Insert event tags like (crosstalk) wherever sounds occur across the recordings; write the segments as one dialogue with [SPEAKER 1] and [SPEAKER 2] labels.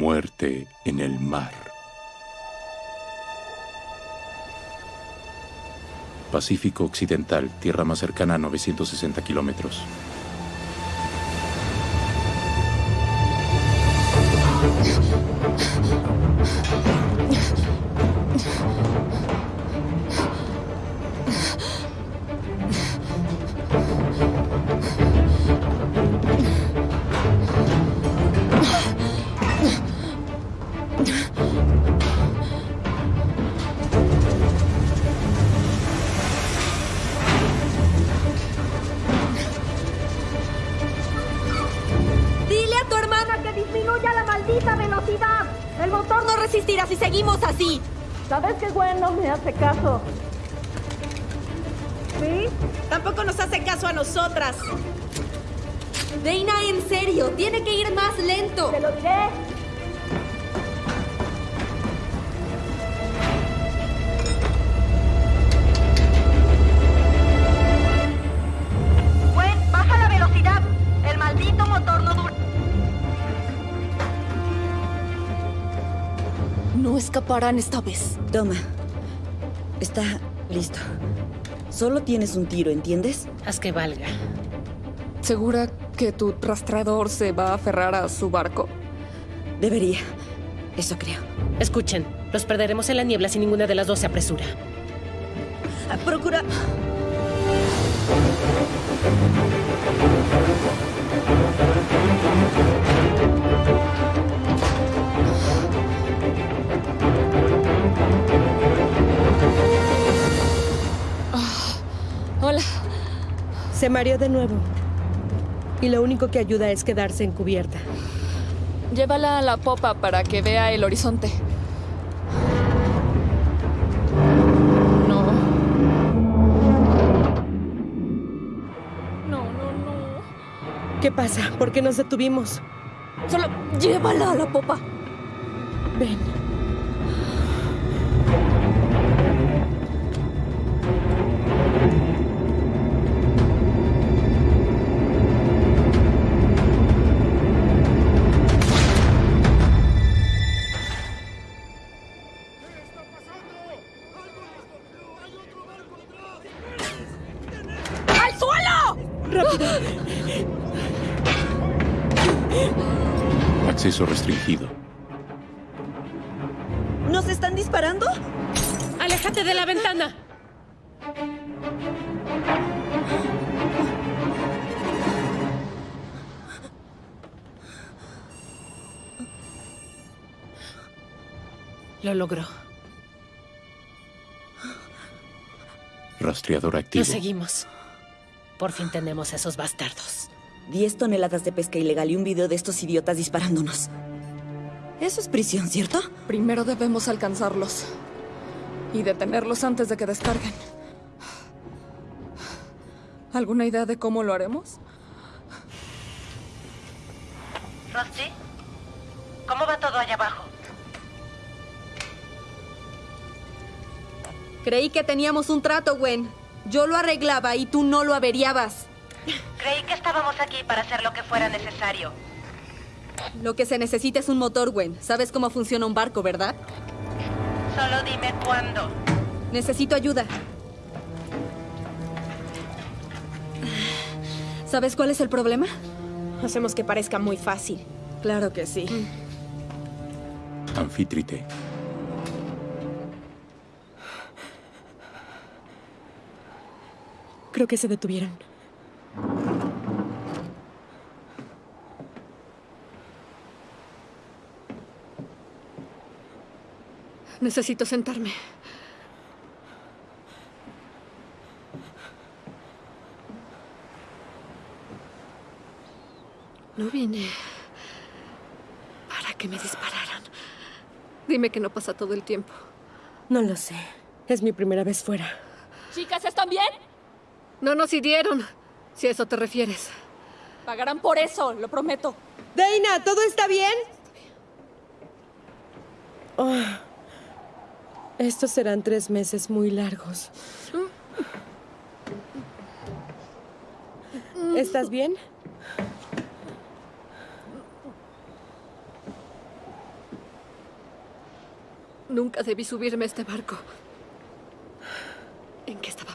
[SPEAKER 1] Muerte en el mar. Pacífico Occidental, tierra más cercana a 960 kilómetros.
[SPEAKER 2] Toma. Está listo. Solo tienes un tiro, ¿entiendes?
[SPEAKER 3] Haz que valga.
[SPEAKER 4] ¿Segura que tu rastreador se va a aferrar a su barco?
[SPEAKER 2] Debería. Eso creo.
[SPEAKER 3] Escuchen, los perderemos en la niebla si ninguna de las dos se apresura.
[SPEAKER 2] Ah, Procura.
[SPEAKER 5] Se mareó de nuevo. Y lo único que ayuda es quedarse en cubierta.
[SPEAKER 4] Llévala a la popa para que vea el horizonte. No. No, no, no.
[SPEAKER 5] ¿Qué pasa? ¿Por qué nos detuvimos?
[SPEAKER 4] Solo llévala a la popa.
[SPEAKER 5] Ven.
[SPEAKER 1] Acceso restringido.
[SPEAKER 2] ¿Nos están disparando?
[SPEAKER 3] ¡Aléjate de la ventana! Lo logró.
[SPEAKER 1] Rastreador activo.
[SPEAKER 3] Lo seguimos. Por fin tenemos a esos bastardos.
[SPEAKER 2] Diez toneladas de pesca ilegal y un video de estos idiotas disparándonos. Eso es prisión, ¿cierto?
[SPEAKER 4] Primero debemos alcanzarlos. Y detenerlos antes de que descarguen. ¿Alguna idea de cómo lo haremos?
[SPEAKER 3] ¿Rusty? ¿Cómo va todo allá abajo?
[SPEAKER 6] Creí que teníamos un trato, Gwen. Yo lo arreglaba y tú no lo averiabas.
[SPEAKER 3] Creí que estábamos aquí para hacer lo que fuera necesario.
[SPEAKER 6] Lo que se necesita es un motor, Gwen. Sabes cómo funciona un barco, ¿verdad?
[SPEAKER 3] Solo dime cuándo.
[SPEAKER 6] Necesito ayuda. ¿Sabes cuál es el problema?
[SPEAKER 5] Hacemos que parezca muy fácil.
[SPEAKER 6] Claro que sí.
[SPEAKER 1] Anfítrite.
[SPEAKER 5] Creo que se detuvieron.
[SPEAKER 4] Necesito sentarme. No vine para que me dispararan. Dime que no pasa todo el tiempo.
[SPEAKER 5] No lo sé. Es mi primera vez fuera.
[SPEAKER 4] Chicas, ¿están bien? No nos hirieron, si a eso te refieres. Pagarán por eso, lo prometo.
[SPEAKER 5] Dana, ¿todo está bien? Oh, estos serán tres meses muy largos. ¿Estás bien?
[SPEAKER 7] Nunca debí subirme a este barco. ¿En qué estaba?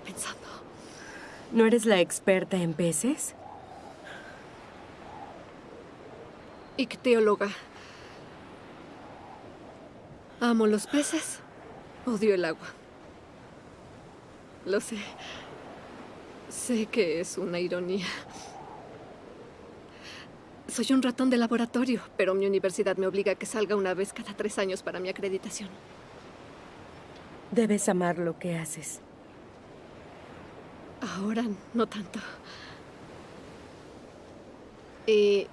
[SPEAKER 5] ¿No eres la experta en peces?
[SPEAKER 7] Icteóloga. Amo los peces. Odio el agua. Lo sé. Sé que es una ironía. Soy un ratón de laboratorio, pero mi universidad me obliga a que salga una vez cada tres años para mi acreditación.
[SPEAKER 5] Debes amar lo que haces.
[SPEAKER 7] Ahora no tanto. ¿Y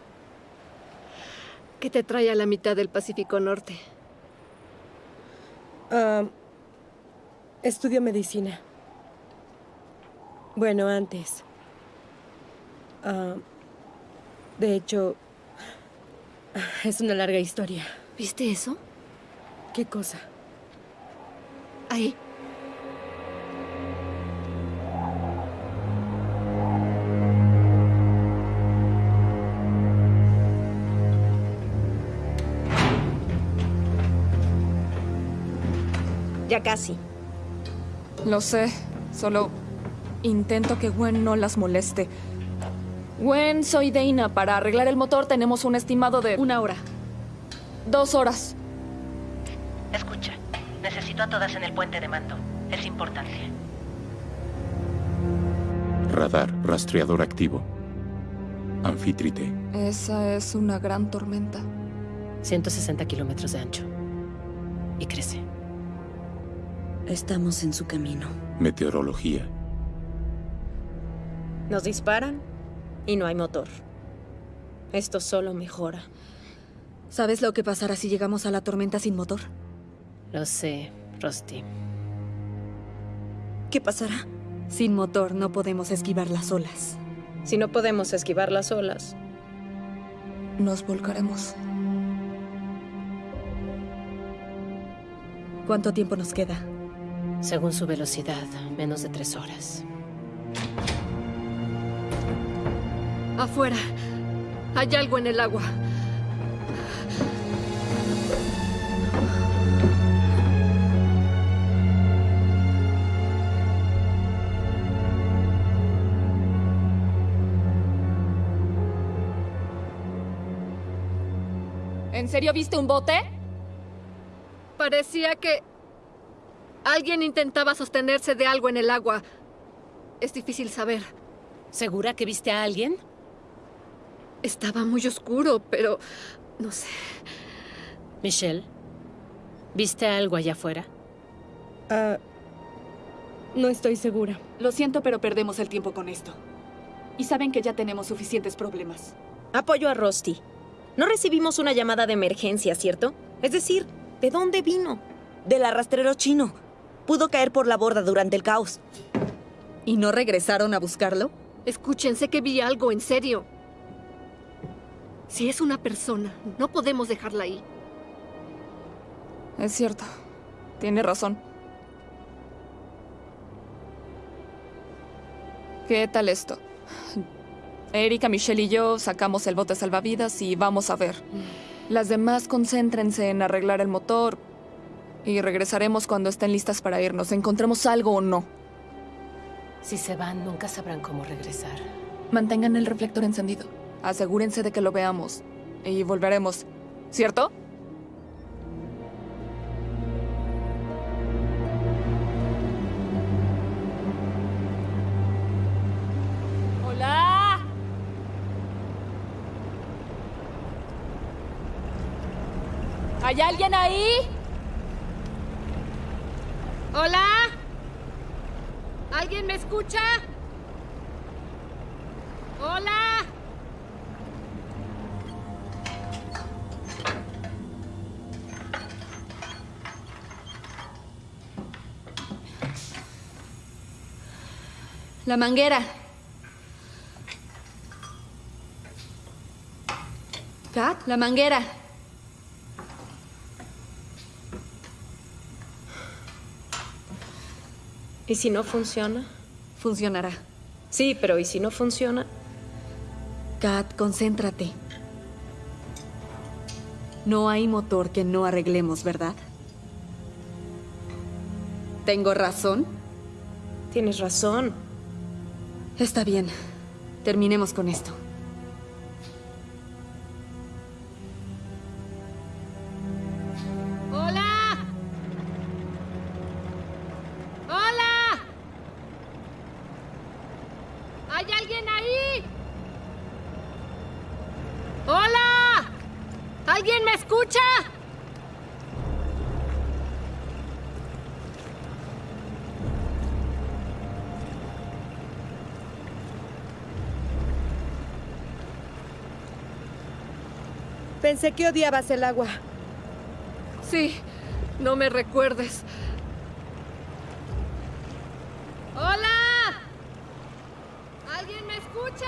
[SPEAKER 7] qué te trae a la mitad del Pacífico Norte?
[SPEAKER 5] Ah, estudio medicina. Bueno, antes. Ah, de hecho, es una larga historia.
[SPEAKER 7] ¿Viste eso?
[SPEAKER 5] ¿Qué cosa?
[SPEAKER 7] Ahí.
[SPEAKER 8] Ya casi.
[SPEAKER 4] Lo sé, solo intento que Gwen no las moleste. Gwen, soy Dana. Para arreglar el motor tenemos un estimado de...
[SPEAKER 7] Una hora.
[SPEAKER 4] Dos horas.
[SPEAKER 9] Escucha, necesito a todas en el puente de mando. Es importante.
[SPEAKER 1] Radar, rastreador activo. Anfítrite.
[SPEAKER 4] Esa es una gran tormenta.
[SPEAKER 3] 160 kilómetros de ancho. Y crece.
[SPEAKER 2] Estamos en su camino.
[SPEAKER 1] Meteorología.
[SPEAKER 8] Nos disparan y no hay motor. Esto solo mejora.
[SPEAKER 2] ¿Sabes lo que pasará si llegamos a la tormenta sin motor?
[SPEAKER 3] Lo sé, Rusty.
[SPEAKER 2] ¿Qué pasará? Sin motor no podemos esquivar las olas.
[SPEAKER 8] Si no podemos esquivar las olas,
[SPEAKER 4] Nos volcaremos.
[SPEAKER 2] ¿Cuánto tiempo nos queda?
[SPEAKER 3] Según su velocidad, menos de tres horas.
[SPEAKER 7] Afuera. Hay algo en el agua.
[SPEAKER 4] ¿En serio viste un bote?
[SPEAKER 7] Parecía que alguien intentaba sostenerse de algo en el agua. Es difícil saber.
[SPEAKER 3] ¿Segura que viste a alguien?
[SPEAKER 7] Estaba muy oscuro, pero no sé.
[SPEAKER 3] Michelle, ¿viste algo allá afuera?
[SPEAKER 5] Ah, no estoy segura.
[SPEAKER 10] Lo siento, pero perdemos el tiempo con esto. Y saben que ya tenemos suficientes problemas.
[SPEAKER 8] apoyo a Rusty. No recibimos una llamada de emergencia, ¿cierto? Es decir, ¿de dónde vino?
[SPEAKER 2] Del arrastrero chino. Pudo caer por la borda durante el caos.
[SPEAKER 10] ¿Y no regresaron a buscarlo?
[SPEAKER 7] Escuchen, sé que vi algo en serio. Si es una persona, no podemos dejarla ahí.
[SPEAKER 4] Es cierto. Tiene razón. ¿Qué tal esto? Erika, Michelle y yo sacamos el bote salvavidas y vamos a ver. Las demás concéntrense en arreglar el motor y regresaremos cuando estén listas para irnos, encontremos algo o no.
[SPEAKER 3] Si se van, nunca sabrán cómo regresar.
[SPEAKER 4] Mantengan el reflector encendido. Asegúrense de que lo veamos y volveremos. ¿Cierto? Hola. ¿Hay alguien ahí?
[SPEAKER 7] ¿Hola? ¿Alguien me escucha? ¿Hola?
[SPEAKER 2] La manguera. Kat, la manguera.
[SPEAKER 8] ¿Y si no funciona?
[SPEAKER 2] Funcionará.
[SPEAKER 8] Sí, pero ¿y si no funciona?
[SPEAKER 2] Kat, concéntrate. No hay motor que no arreglemos, ¿verdad?
[SPEAKER 6] ¿Tengo razón?
[SPEAKER 8] Tienes razón.
[SPEAKER 6] Está bien. Terminemos con esto.
[SPEAKER 5] Pensé que odiabas el agua.
[SPEAKER 7] Sí, no me recuerdes. ¡Hola! ¿Alguien me escucha?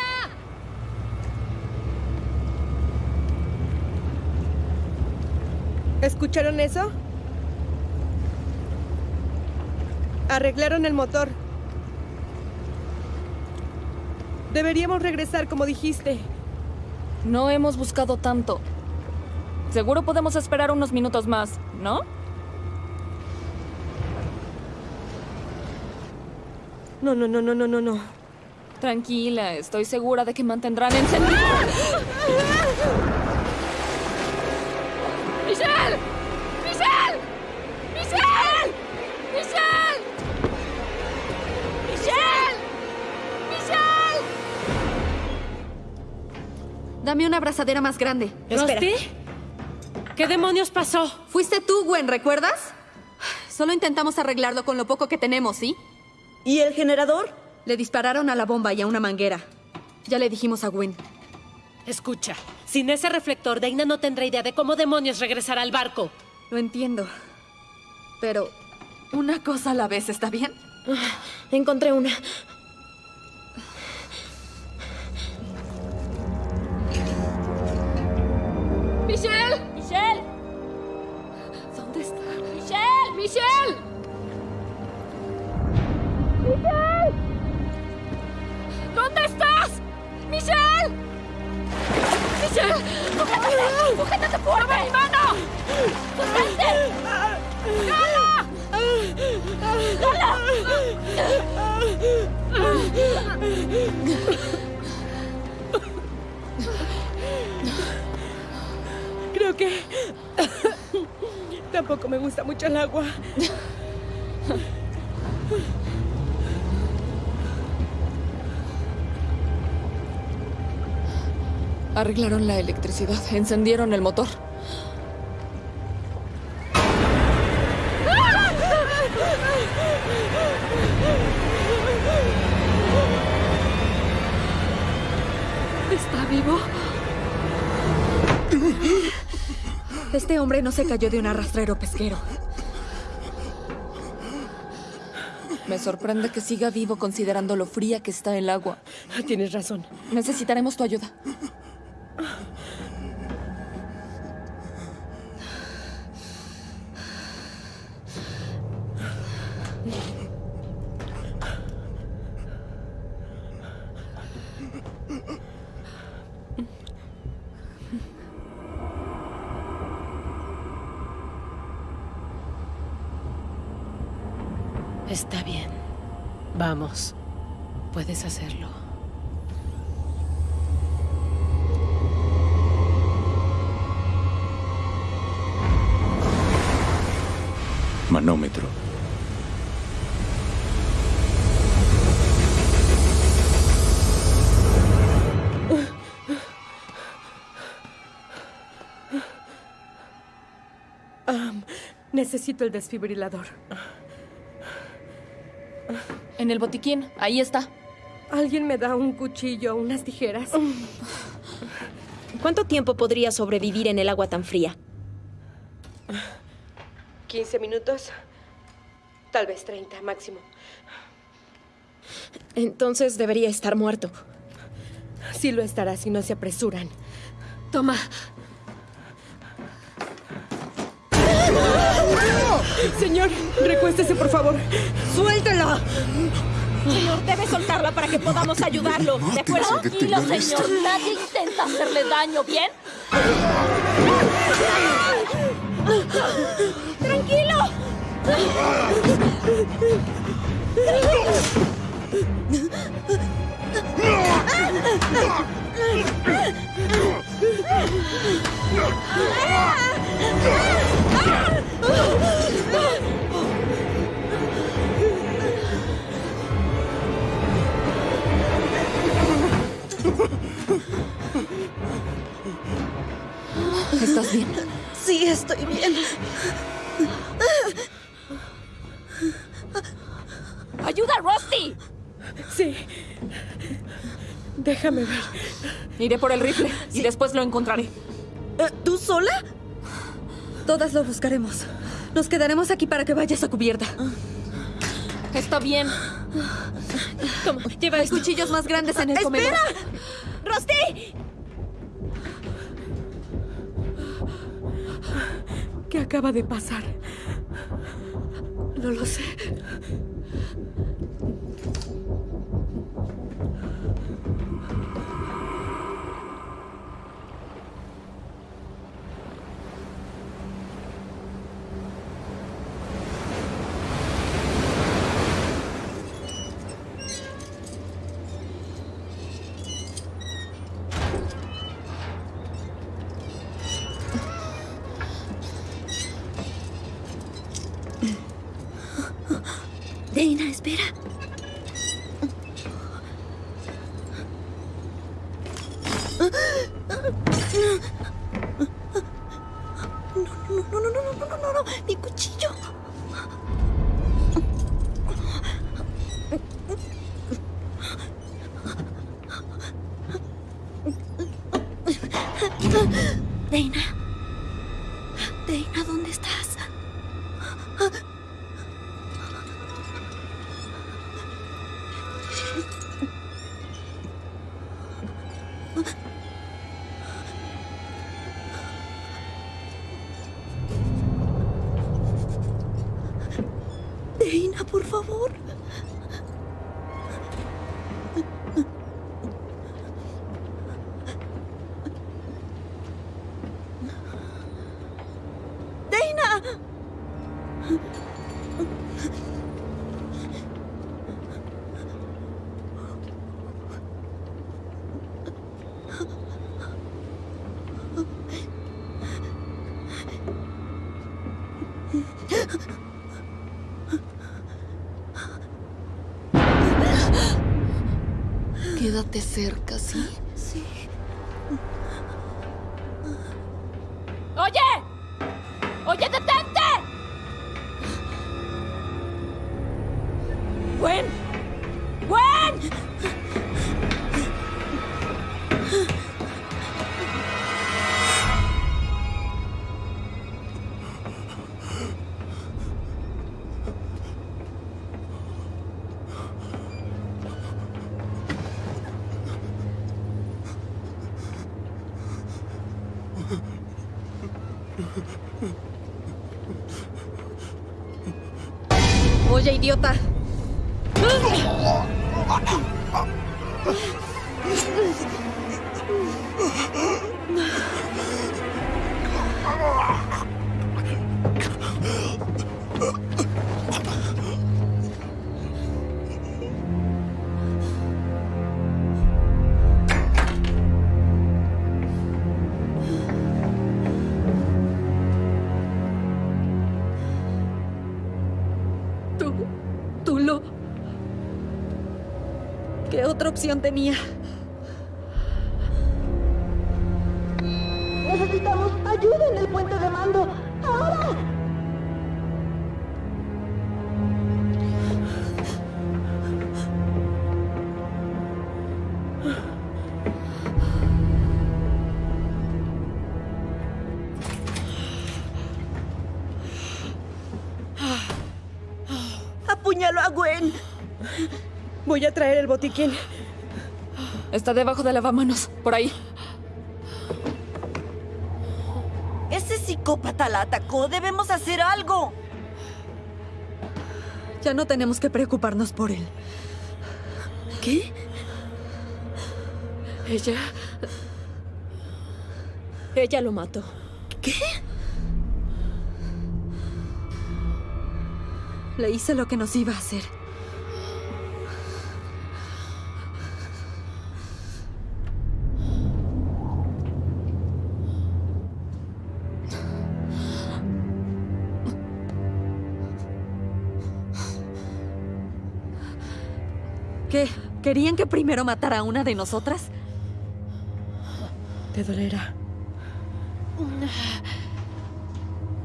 [SPEAKER 5] ¿Escucharon eso? Arreglaron el motor. Deberíamos regresar como dijiste.
[SPEAKER 4] No hemos buscado tanto. Seguro podemos esperar unos minutos más, ¿no?
[SPEAKER 5] No, no, no, no, no, no, no.
[SPEAKER 4] Tranquila, estoy segura de que mantendrán encendido.
[SPEAKER 7] ¡Michelle! ¡Michelle! ¡Michelle! ¡Michelle! ¡Michelle! ¡Michelle!
[SPEAKER 6] Dame una abrazadera más grande.
[SPEAKER 8] Espera.
[SPEAKER 3] ¿Qué demonios pasó?
[SPEAKER 6] Fuiste tú, Gwen, ¿recuerdas? Solo intentamos arreglarlo con lo poco que tenemos, ¿sí?
[SPEAKER 2] ¿Y el generador?
[SPEAKER 6] Le dispararon a la bomba y a una manguera. Ya le dijimos a Gwen.
[SPEAKER 3] Escucha, sin ese reflector, Deina no tendrá idea de cómo demonios regresar al barco.
[SPEAKER 6] Lo entiendo. Pero una cosa a la vez, ¿está bien?
[SPEAKER 8] Encontré una.
[SPEAKER 7] ¡Michelle!
[SPEAKER 4] ¡Michelle! ¡Michelle!
[SPEAKER 7] ¿Dónde estás? ¡Michelle! ¡Michelle! ¡Sujétate! ¡Sujétate fuerte! ¡Toma mi mano! ¡Sujétate! ¡Lola! ¡Lola!
[SPEAKER 5] Creo que... Tampoco me gusta mucho el agua.
[SPEAKER 4] Arreglaron la electricidad, encendieron el motor.
[SPEAKER 6] ¿Está vivo? Este hombre no se cayó de un arrastrero pesquero.
[SPEAKER 4] Me sorprende que siga vivo considerando lo fría que está el agua.
[SPEAKER 5] Tienes razón.
[SPEAKER 4] Necesitaremos tu ayuda.
[SPEAKER 3] Está bien. Vamos. Puedes hacerlo.
[SPEAKER 1] Manómetro.
[SPEAKER 5] Necesito el desfibrilador.
[SPEAKER 4] En el botiquín, ahí está.
[SPEAKER 5] ¿Alguien me da un cuchillo, unas tijeras? (laughs)
[SPEAKER 8] ¿Cuánto tiempo podría sobrevivir en el agua tan fría?
[SPEAKER 5] 15 minutos. Tal vez 30 máximo.
[SPEAKER 8] Entonces debería estar muerto.
[SPEAKER 5] Sí lo estará si no se apresuran.
[SPEAKER 7] Toma.
[SPEAKER 5] Señor, recuéstese, por favor.
[SPEAKER 8] ¡Suéltela! Señor, debe soltarla para que podamos ayudarlo. ¿De acuerdo?
[SPEAKER 7] Tranquilo, señor. Nadie intenta hacerle daño, ¿bien?
[SPEAKER 8] ¡Tranquilo!
[SPEAKER 4] ¿Estás bien?
[SPEAKER 2] Sí, estoy bien.
[SPEAKER 7] ¡Ayuda, Rusty!
[SPEAKER 5] Sí. Déjame ver.
[SPEAKER 4] Iré por el rifle y después lo encontraré.
[SPEAKER 2] Eh, ¿Tú sola?
[SPEAKER 6] Todas lo buscaremos. Nos quedaremos aquí para que vayas a cubierta.
[SPEAKER 4] Está bien.
[SPEAKER 3] Toma, lleva
[SPEAKER 6] Hay
[SPEAKER 3] esto.
[SPEAKER 6] cuchillos más grandes en el comedor.
[SPEAKER 2] ¡Rusty!
[SPEAKER 5] ¿Qué acaba de pasar? No lo sé.
[SPEAKER 4] ペラ。
[SPEAKER 2] atardecer
[SPEAKER 7] Oye,
[SPEAKER 6] idiota. Otra opción tenía?
[SPEAKER 5] Voy a traer el botiquín.
[SPEAKER 4] Está debajo de lavamanos, por ahí.
[SPEAKER 2] Ese psicópata la atacó. Debemos hacer algo.
[SPEAKER 6] Ya no tenemos que preocuparnos por él.
[SPEAKER 2] ¿Qué?
[SPEAKER 3] Ella. Ella lo mató.
[SPEAKER 2] ¿Qué?
[SPEAKER 6] Le hice lo que nos iba a hacer. ¿Querían que primero matara a una de nosotras?
[SPEAKER 5] Te dolerá.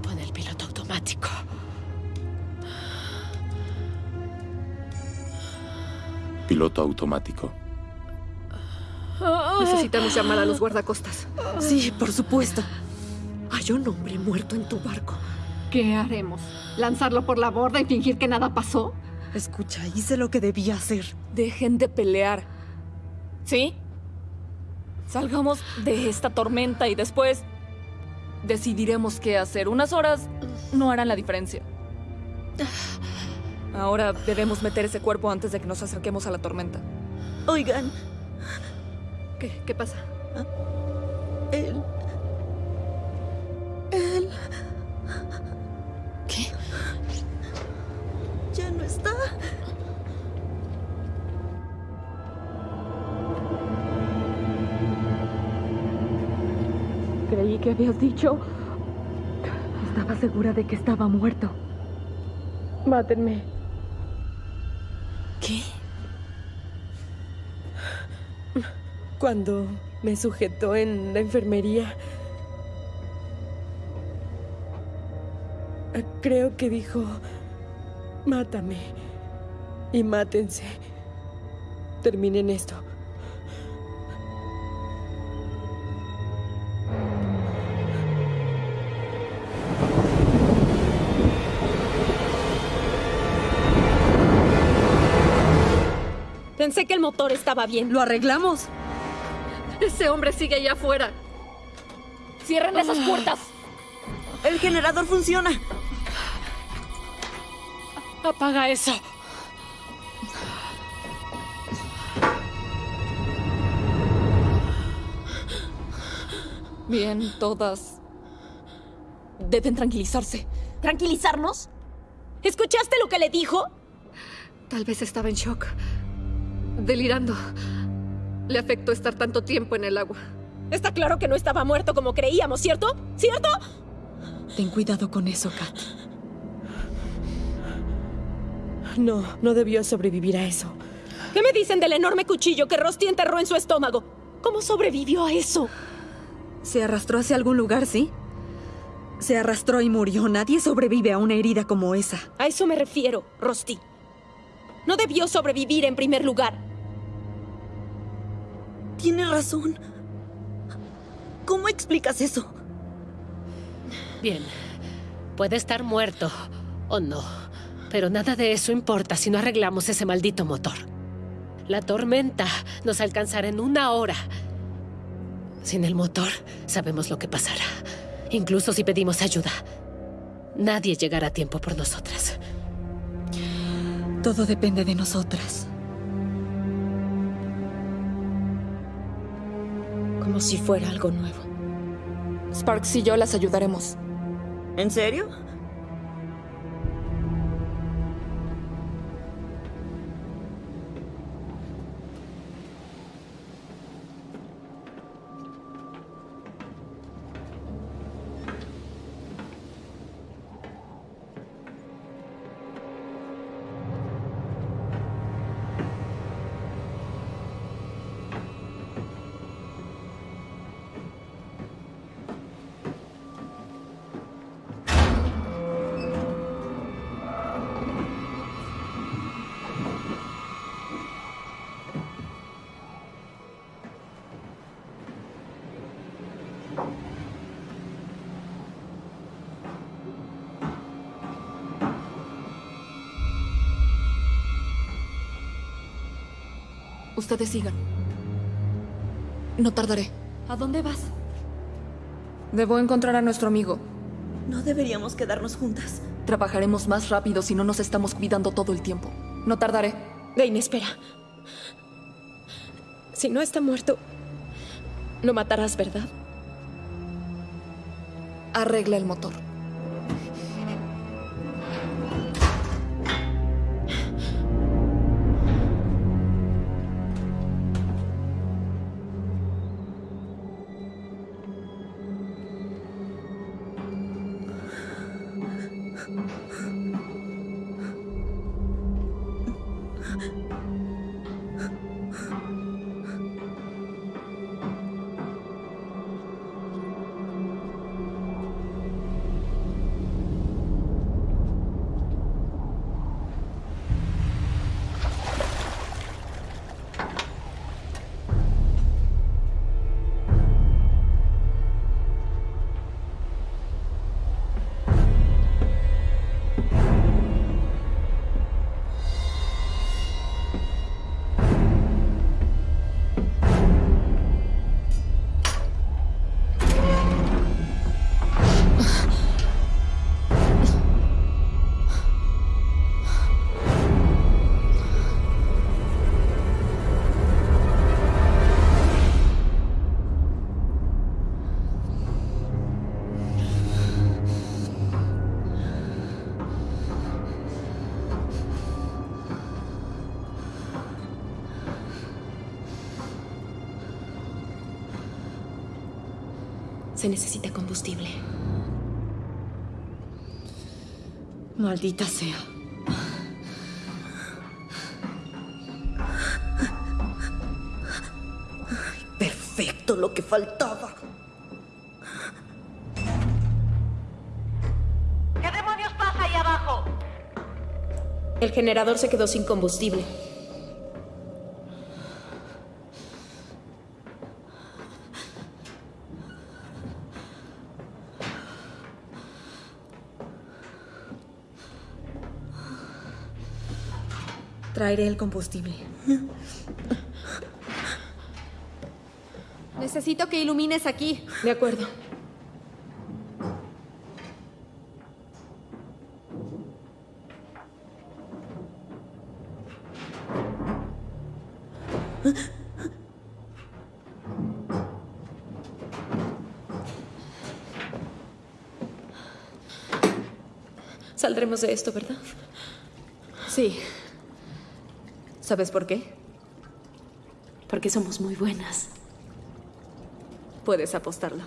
[SPEAKER 3] Pon el piloto automático.
[SPEAKER 1] Piloto automático.
[SPEAKER 7] Necesitamos llamar a los guardacostas.
[SPEAKER 6] Sí, por supuesto.
[SPEAKER 3] Hay un hombre muerto en tu barco.
[SPEAKER 7] ¿Qué haremos? ¿Lanzarlo por la borda y fingir que nada pasó?
[SPEAKER 6] Escucha, hice lo que debía hacer.
[SPEAKER 4] Dejen de pelear. ¿Sí? Salgamos de esta tormenta y después decidiremos qué hacer. Unas horas no harán la diferencia. Ahora debemos meter ese cuerpo antes de que nos acerquemos a la tormenta.
[SPEAKER 2] Oigan,
[SPEAKER 7] ¿Qué, qué pasa?
[SPEAKER 2] él...
[SPEAKER 10] que habías dicho... Estaba segura de que estaba muerto.
[SPEAKER 5] Mátenme.
[SPEAKER 4] ¿Qué?
[SPEAKER 5] Cuando me sujetó en la enfermería, creo que dijo, mátame y mátense. Terminen esto.
[SPEAKER 8] Pensé que el motor estaba bien.
[SPEAKER 6] ¿Lo arreglamos?
[SPEAKER 7] Ese hombre sigue allá afuera.
[SPEAKER 4] ¡Cierren esas puertas!
[SPEAKER 2] El generador funciona.
[SPEAKER 3] Apaga eso.
[SPEAKER 4] Bien, todas. Deben tranquilizarse.
[SPEAKER 8] ¿Tranquilizarnos? ¿Escuchaste lo que le dijo?
[SPEAKER 7] Tal vez estaba en shock. Delirando. Le afectó estar tanto tiempo en el agua.
[SPEAKER 8] Está claro que no estaba muerto como creíamos, ¿cierto? ¿Cierto?
[SPEAKER 6] Ten cuidado con eso, Kat.
[SPEAKER 5] No, no debió sobrevivir a eso.
[SPEAKER 8] ¿Qué me dicen del enorme cuchillo que Rusty enterró en su estómago? ¿Cómo sobrevivió a eso?
[SPEAKER 6] Se arrastró hacia algún lugar, ¿sí? Se arrastró y murió. Nadie sobrevive a una herida como esa.
[SPEAKER 8] A eso me refiero, Rusty. No debió sobrevivir en primer lugar.
[SPEAKER 2] Tiene razón. ¿Cómo explicas eso?
[SPEAKER 3] Bien. Puede estar muerto o no. Pero nada de eso importa si no arreglamos ese maldito motor. La tormenta nos alcanzará en una hora. Sin el motor, sabemos lo que pasará. Incluso si pedimos ayuda. Nadie llegará a tiempo por nosotras.
[SPEAKER 6] Todo depende de nosotras.
[SPEAKER 8] Como si fuera algo nuevo.
[SPEAKER 4] Sparks y yo las ayudaremos.
[SPEAKER 2] ¿En serio?
[SPEAKER 4] Ustedes sigan. No tardaré.
[SPEAKER 10] ¿A dónde vas?
[SPEAKER 4] Debo encontrar a nuestro amigo.
[SPEAKER 2] No deberíamos quedarnos juntas.
[SPEAKER 4] Trabajaremos más rápido si no nos estamos cuidando todo el tiempo. No tardaré.
[SPEAKER 8] Dane, espera. Si no está muerto, lo matarás, ¿verdad?
[SPEAKER 4] Arregla el motor.
[SPEAKER 6] Maldita sea.
[SPEAKER 2] Perfecto, lo que faltaba.
[SPEAKER 9] ¿Qué demonios pasa ahí abajo?
[SPEAKER 8] El generador se quedó sin combustible.
[SPEAKER 6] Traeré el combustible.
[SPEAKER 8] Necesito que ilumines aquí.
[SPEAKER 5] De acuerdo.
[SPEAKER 8] Saldremos de esto, ¿verdad?
[SPEAKER 6] Sí. ¿Sabes por qué?
[SPEAKER 8] Porque somos muy buenas.
[SPEAKER 6] Puedes apostarlo.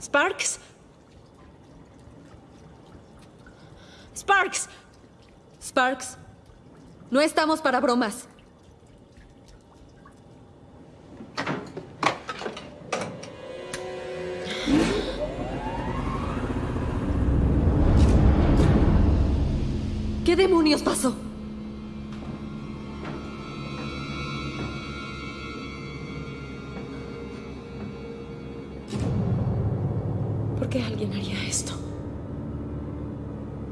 [SPEAKER 8] Sparks. Sparks.
[SPEAKER 6] Sparks, no estamos para bromas. Pasó?
[SPEAKER 8] ¿Por qué alguien haría esto?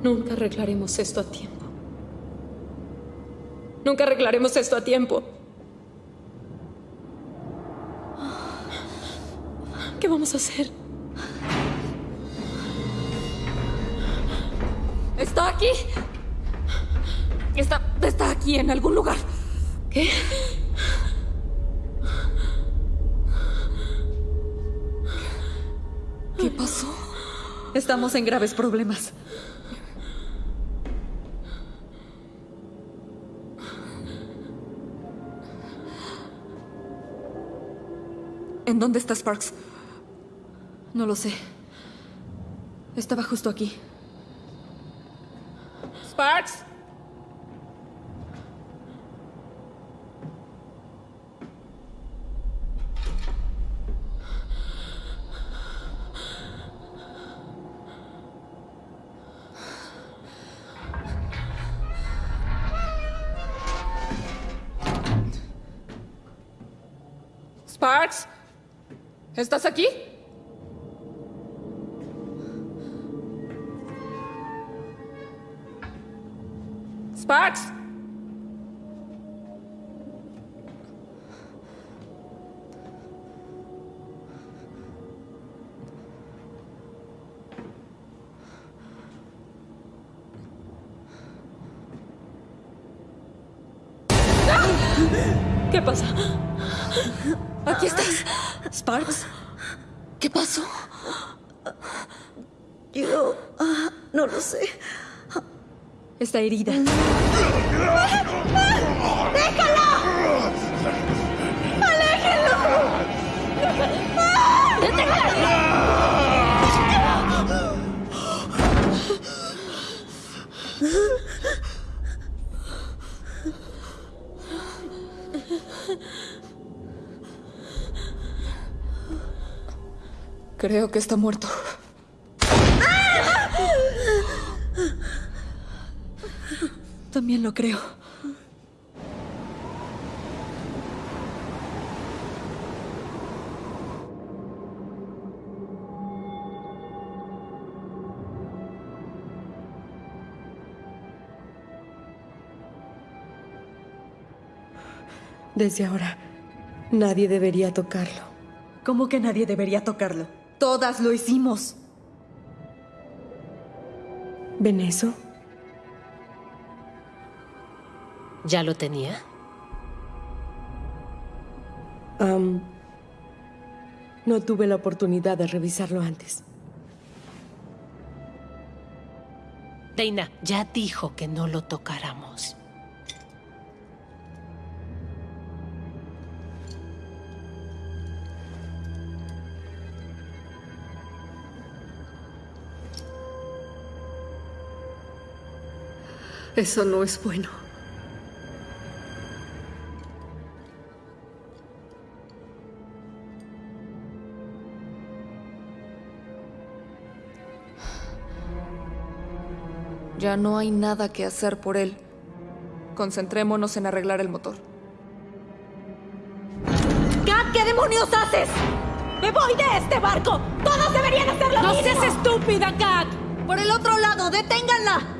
[SPEAKER 8] Nunca arreglaremos esto a tiempo. Nunca arreglaremos esto a tiempo. ¿Qué vamos a hacer?
[SPEAKER 7] Está aquí. Aquí en algún lugar.
[SPEAKER 8] ¿Qué?
[SPEAKER 6] ¿Qué pasó? Estamos en graves problemas. ¿En dónde está Sparks? No lo sé. Estaba justo aquí.
[SPEAKER 7] Sparks. ¿Estás aquí? Sparks.
[SPEAKER 8] ¿Qué pasa?
[SPEAKER 6] Aquí estás. Sparks. ¿Qué pasó?
[SPEAKER 2] Yo... ah, no lo sé.
[SPEAKER 6] Está herida.
[SPEAKER 4] Creo que está muerto.
[SPEAKER 6] También lo creo.
[SPEAKER 5] Desde ahora, nadie debería tocarlo.
[SPEAKER 6] ¿Cómo que nadie debería tocarlo? Todas lo hicimos.
[SPEAKER 5] ¿Ven eso?
[SPEAKER 3] ¿Ya lo tenía?
[SPEAKER 5] Um, no tuve la oportunidad de revisarlo antes.
[SPEAKER 3] Deina, ya dijo que no lo tocáramos.
[SPEAKER 7] Eso no es bueno.
[SPEAKER 4] Ya no hay nada que hacer por él. Concentrémonos en arreglar el motor.
[SPEAKER 8] ¡Kat, qué demonios haces! ¡Me voy de este barco! ¡Todos deberían hacer lo
[SPEAKER 3] ¡No
[SPEAKER 8] mismo!
[SPEAKER 3] seas estúpida, Kat!
[SPEAKER 8] ¡Por el otro lado! ¡Deténganla!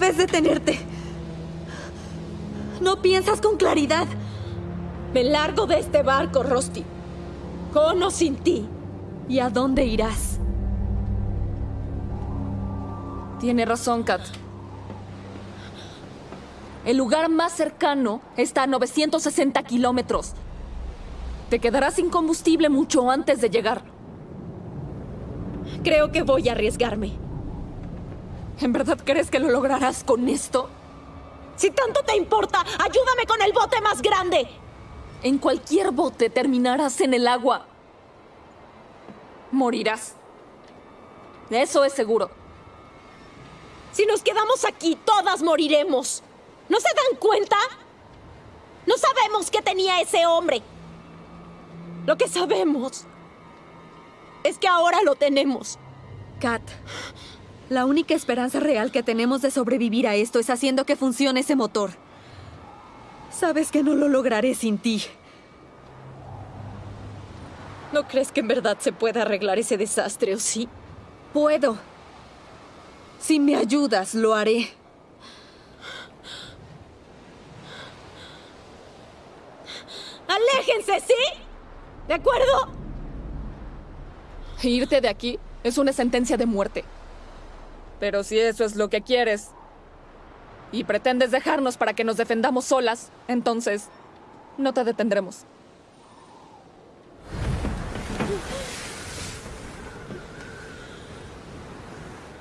[SPEAKER 6] Debes detenerte. No piensas con claridad.
[SPEAKER 8] Me largo de este barco, Rusty. Con o sin ti.
[SPEAKER 6] ¿Y a dónde irás?
[SPEAKER 4] Tiene razón, Kat. El lugar más cercano está a 960 kilómetros. Te quedarás sin combustible mucho antes de llegar.
[SPEAKER 8] Creo que voy a arriesgarme.
[SPEAKER 4] ¿En verdad crees que lo lograrás con esto?
[SPEAKER 8] Si tanto te importa, ayúdame con el bote más grande.
[SPEAKER 4] En cualquier bote terminarás en el agua. Morirás. Eso es seguro.
[SPEAKER 8] Si nos quedamos aquí, todas moriremos. ¿No se dan cuenta? No sabemos qué tenía ese hombre. Lo que sabemos es que ahora lo tenemos.
[SPEAKER 6] Kat, la única esperanza real que tenemos de sobrevivir a esto es haciendo que funcione ese motor. Sabes que no lo lograré sin ti.
[SPEAKER 8] ¿No crees que en verdad se pueda arreglar ese desastre o sí?
[SPEAKER 6] Puedo. Si me ayudas, lo haré.
[SPEAKER 8] ¡Aléjense, sí! ¿De acuerdo?
[SPEAKER 4] Irte de aquí es una sentencia de muerte. Pero si eso es lo que quieres y pretendes dejarnos para que nos defendamos solas, entonces no te detendremos.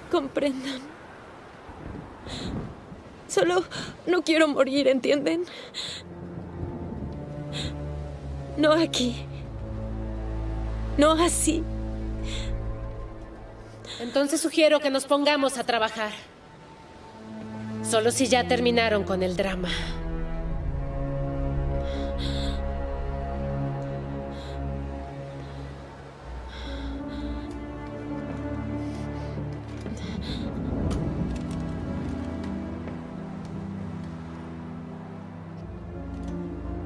[SPEAKER 8] Comprendan. Solo no quiero morir, ¿entienden? No aquí. No así.
[SPEAKER 3] Entonces sugiero que nos pongamos a trabajar. Solo si ya terminaron con el drama.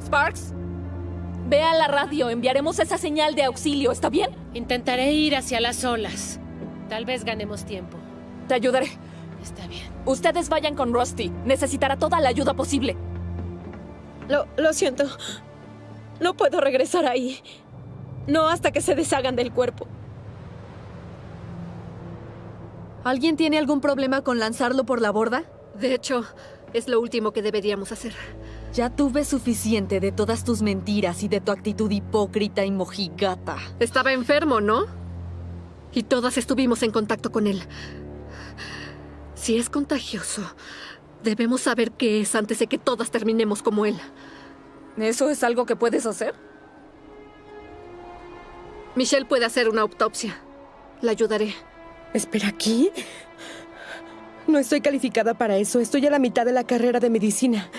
[SPEAKER 4] Sparks, ve a la radio, enviaremos esa señal de auxilio, ¿está bien?
[SPEAKER 3] Intentaré ir hacia las olas. Tal vez ganemos tiempo.
[SPEAKER 4] Te ayudaré.
[SPEAKER 3] Está bien.
[SPEAKER 4] Ustedes vayan con Rusty. Necesitará toda la ayuda posible.
[SPEAKER 8] Lo, lo siento. No puedo regresar ahí. No hasta que se deshagan del cuerpo.
[SPEAKER 6] ¿Alguien tiene algún problema con lanzarlo por la borda?
[SPEAKER 7] De hecho, es lo último que deberíamos hacer.
[SPEAKER 6] Ya tuve suficiente de todas tus mentiras y de tu actitud hipócrita y mojigata.
[SPEAKER 7] Estaba enfermo, ¿no? Y todas estuvimos en contacto con él. Si es contagioso, debemos saber qué es antes de que todas terminemos como él.
[SPEAKER 4] ¿Eso es algo que puedes hacer?
[SPEAKER 7] Michelle puede hacer una autopsia. La ayudaré.
[SPEAKER 5] Espera, ¿aquí? No estoy calificada para eso. Estoy a la mitad de la carrera de medicina.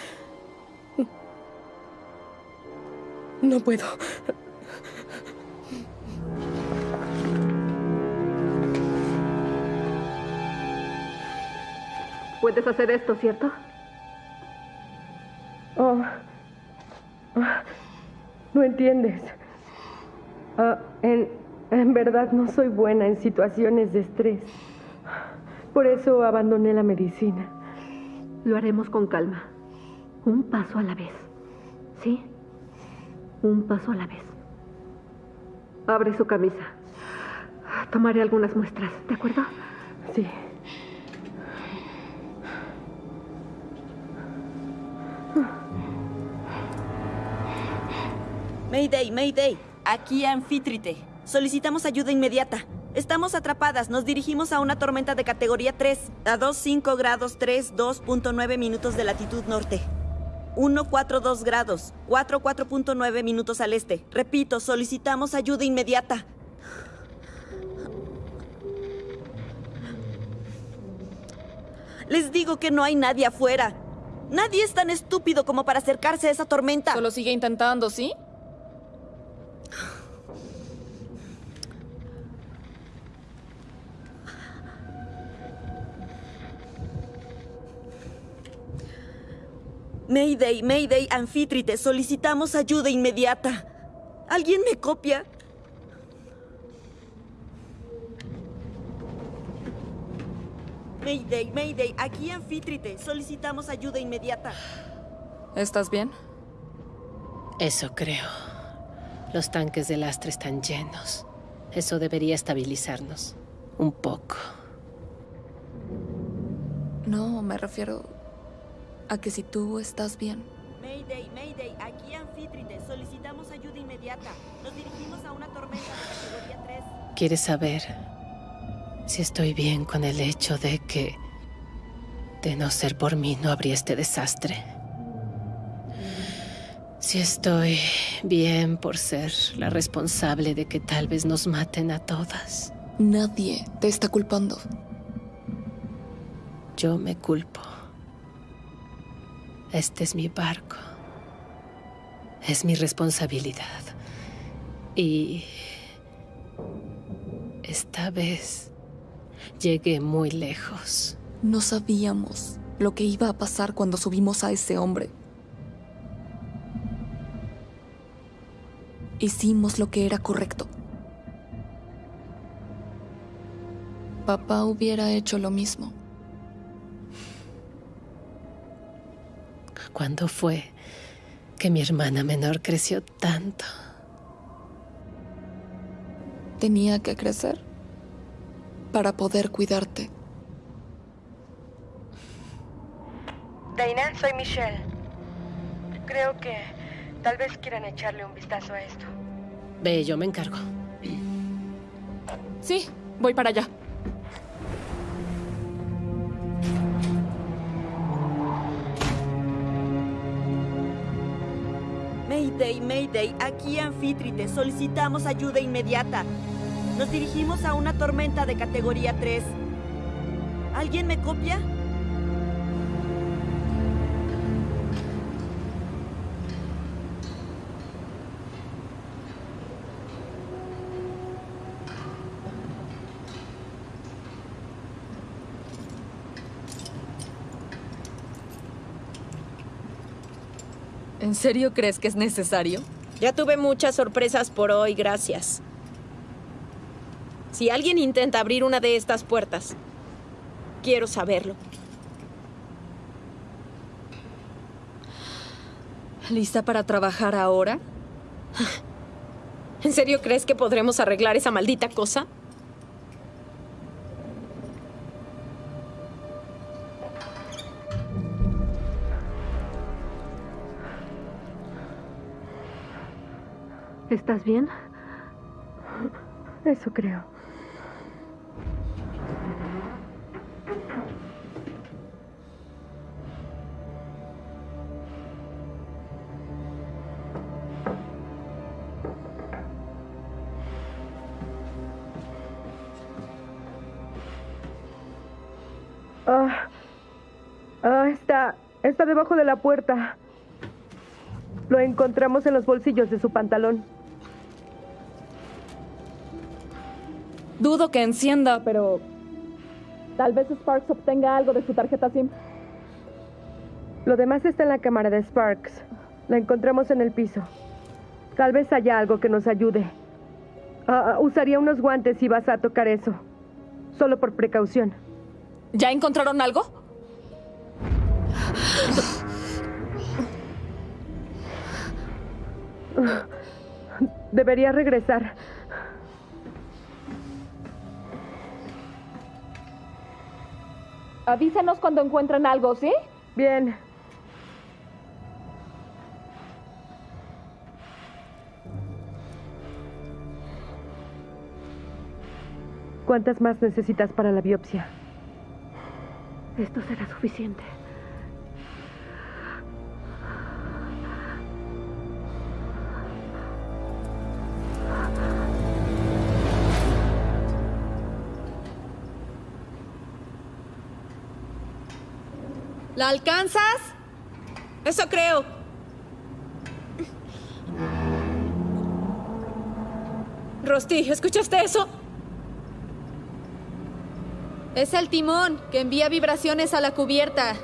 [SPEAKER 5] No puedo.
[SPEAKER 7] Puedes hacer esto, ¿cierto?
[SPEAKER 5] Oh. No entiendes. Ah, en, en verdad no soy buena en situaciones de estrés. Por eso abandoné la medicina.
[SPEAKER 7] Lo haremos con calma. Un paso a la vez. ¿Sí? Un paso a la vez. Abre su camisa. Tomaré algunas muestras, ¿de acuerdo?
[SPEAKER 5] Sí.
[SPEAKER 2] Mayday, Mayday. Aquí Anfítrite. Solicitamos ayuda inmediata. Estamos atrapadas. Nos dirigimos a una tormenta de categoría 3, a 25 grados 3, 2.9 minutos de latitud norte. 142 grados, 44.9 minutos al este. Repito, solicitamos ayuda inmediata. Les digo que no hay nadie afuera. Nadie es tan estúpido como para acercarse a esa tormenta.
[SPEAKER 4] Solo sigue intentando, ¿sí?
[SPEAKER 2] Mayday, Mayday, Anfítrite, solicitamos ayuda inmediata. ¿Alguien me copia? Mayday, Mayday, aquí Anfítrite, solicitamos ayuda inmediata.
[SPEAKER 4] ¿Estás bien?
[SPEAKER 3] Eso creo. Los tanques de lastre están llenos. Eso debería estabilizarnos. Un poco.
[SPEAKER 4] No, me refiero a que si tú estás bien.
[SPEAKER 2] Mayday, Mayday, aquí Anfítrite, solicitamos ayuda inmediata. Nos dirigimos a una tormenta de categoría 3.
[SPEAKER 3] ¿Quieres saber si estoy bien con el hecho de que, de no ser por mí, no habría este desastre? Si estoy bien por ser la responsable de que tal vez nos maten a todas.
[SPEAKER 4] Nadie te está culpando.
[SPEAKER 3] Yo me culpo. Este es mi barco. Es mi responsabilidad. Y esta vez llegué muy lejos.
[SPEAKER 4] No sabíamos lo que iba a pasar cuando subimos a ese hombre. Hicimos lo que era correcto. Papá hubiera hecho lo mismo.
[SPEAKER 3] ¿Cuándo fue que mi hermana menor creció tanto?
[SPEAKER 4] Tenía que crecer para poder cuidarte.
[SPEAKER 11] Dainan, soy Michelle. Creo que tal vez quieran echarle un vistazo a esto.
[SPEAKER 3] Ve, yo me encargo.
[SPEAKER 4] Sí, voy para allá.
[SPEAKER 2] Mayday, Mayday, aquí Anfítrite, solicitamos ayuda inmediata. Nos dirigimos a una tormenta de categoría 3. ¿Alguien me copia?
[SPEAKER 6] ¿En serio crees que es necesario?
[SPEAKER 8] Ya tuve muchas sorpresas por hoy, gracias. Si alguien intenta abrir una de estas puertas, quiero saberlo.
[SPEAKER 6] ¿Lista para trabajar ahora?
[SPEAKER 8] ¿En serio crees que podremos arreglar esa maldita cosa?
[SPEAKER 7] ¿Estás bien?
[SPEAKER 5] Eso creo. Ah, ah, está, está debajo de la puerta. Lo encontramos en los bolsillos de su pantalón.
[SPEAKER 4] Dudo que encienda, pero... Tal vez Sparks obtenga algo de su tarjeta SIM.
[SPEAKER 5] Lo demás está en la cámara de Sparks. La encontramos en el piso. Tal vez haya algo que nos ayude. Ah, ah, usaría unos guantes si vas a tocar eso. Solo por precaución.
[SPEAKER 4] ¿Ya encontraron algo?
[SPEAKER 5] Debería regresar.
[SPEAKER 4] Avísenos cuando encuentren algo, ¿sí?
[SPEAKER 5] Bien. ¿Cuántas más necesitas para la biopsia?
[SPEAKER 7] Esto será suficiente.
[SPEAKER 6] ¿La alcanzas? Eso creo. Rosti, ¿escuchaste eso? Es el timón que envía vibraciones a la cubierta.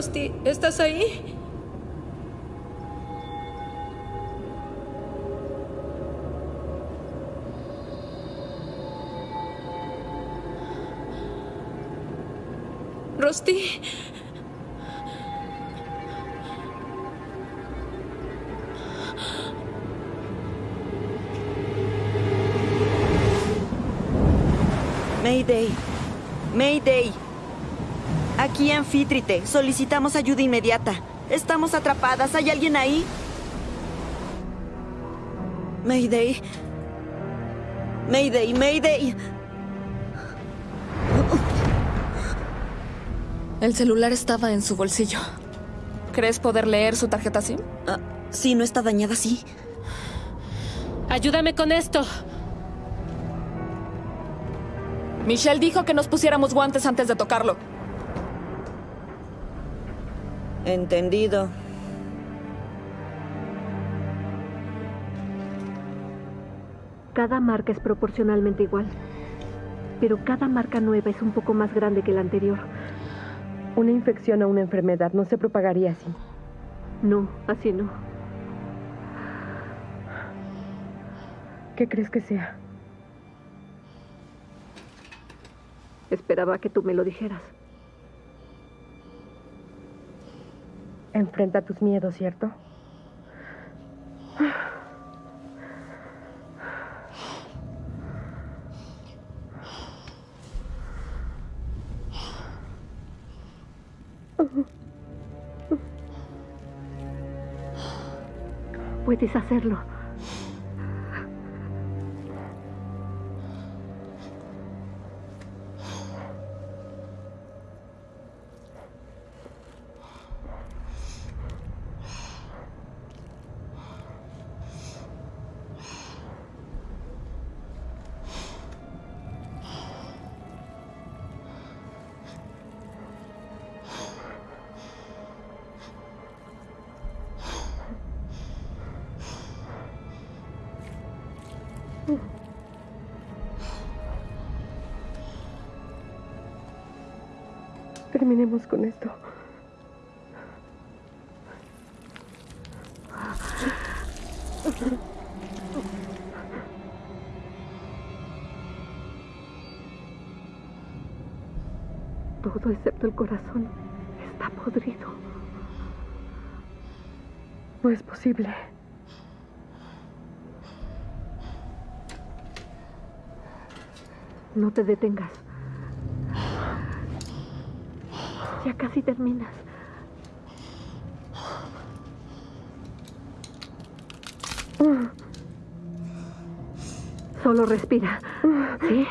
[SPEAKER 6] Rosti, ¿estás ahí? Rosti.
[SPEAKER 2] Mayday. Mayday. Aquí Anfítrite. Solicitamos ayuda inmediata. Estamos atrapadas. ¿Hay alguien ahí? Mayday. Mayday, Mayday.
[SPEAKER 4] El celular estaba en su bolsillo. ¿Crees poder leer su tarjeta SIM?
[SPEAKER 2] Ah, sí, no está dañada, sí.
[SPEAKER 3] Ayúdame con esto.
[SPEAKER 4] Michelle dijo que nos pusiéramos guantes antes de tocarlo.
[SPEAKER 2] Entendido.
[SPEAKER 7] Cada marca es proporcionalmente igual. Pero cada marca nueva es un poco más grande que la anterior.
[SPEAKER 5] Una infección o una enfermedad no se propagaría así.
[SPEAKER 7] No, así no.
[SPEAKER 5] ¿Qué crees que sea?
[SPEAKER 7] Esperaba que tú me lo dijeras.
[SPEAKER 5] Enfrenta tus miedos, ¿cierto?
[SPEAKER 7] Puedes hacerlo.
[SPEAKER 5] Terminemos con esto.
[SPEAKER 7] Todo excepto el corazón está podrido.
[SPEAKER 5] No es posible.
[SPEAKER 7] No te detengas. Ya casi terminas. Solo respira. ¿Sí?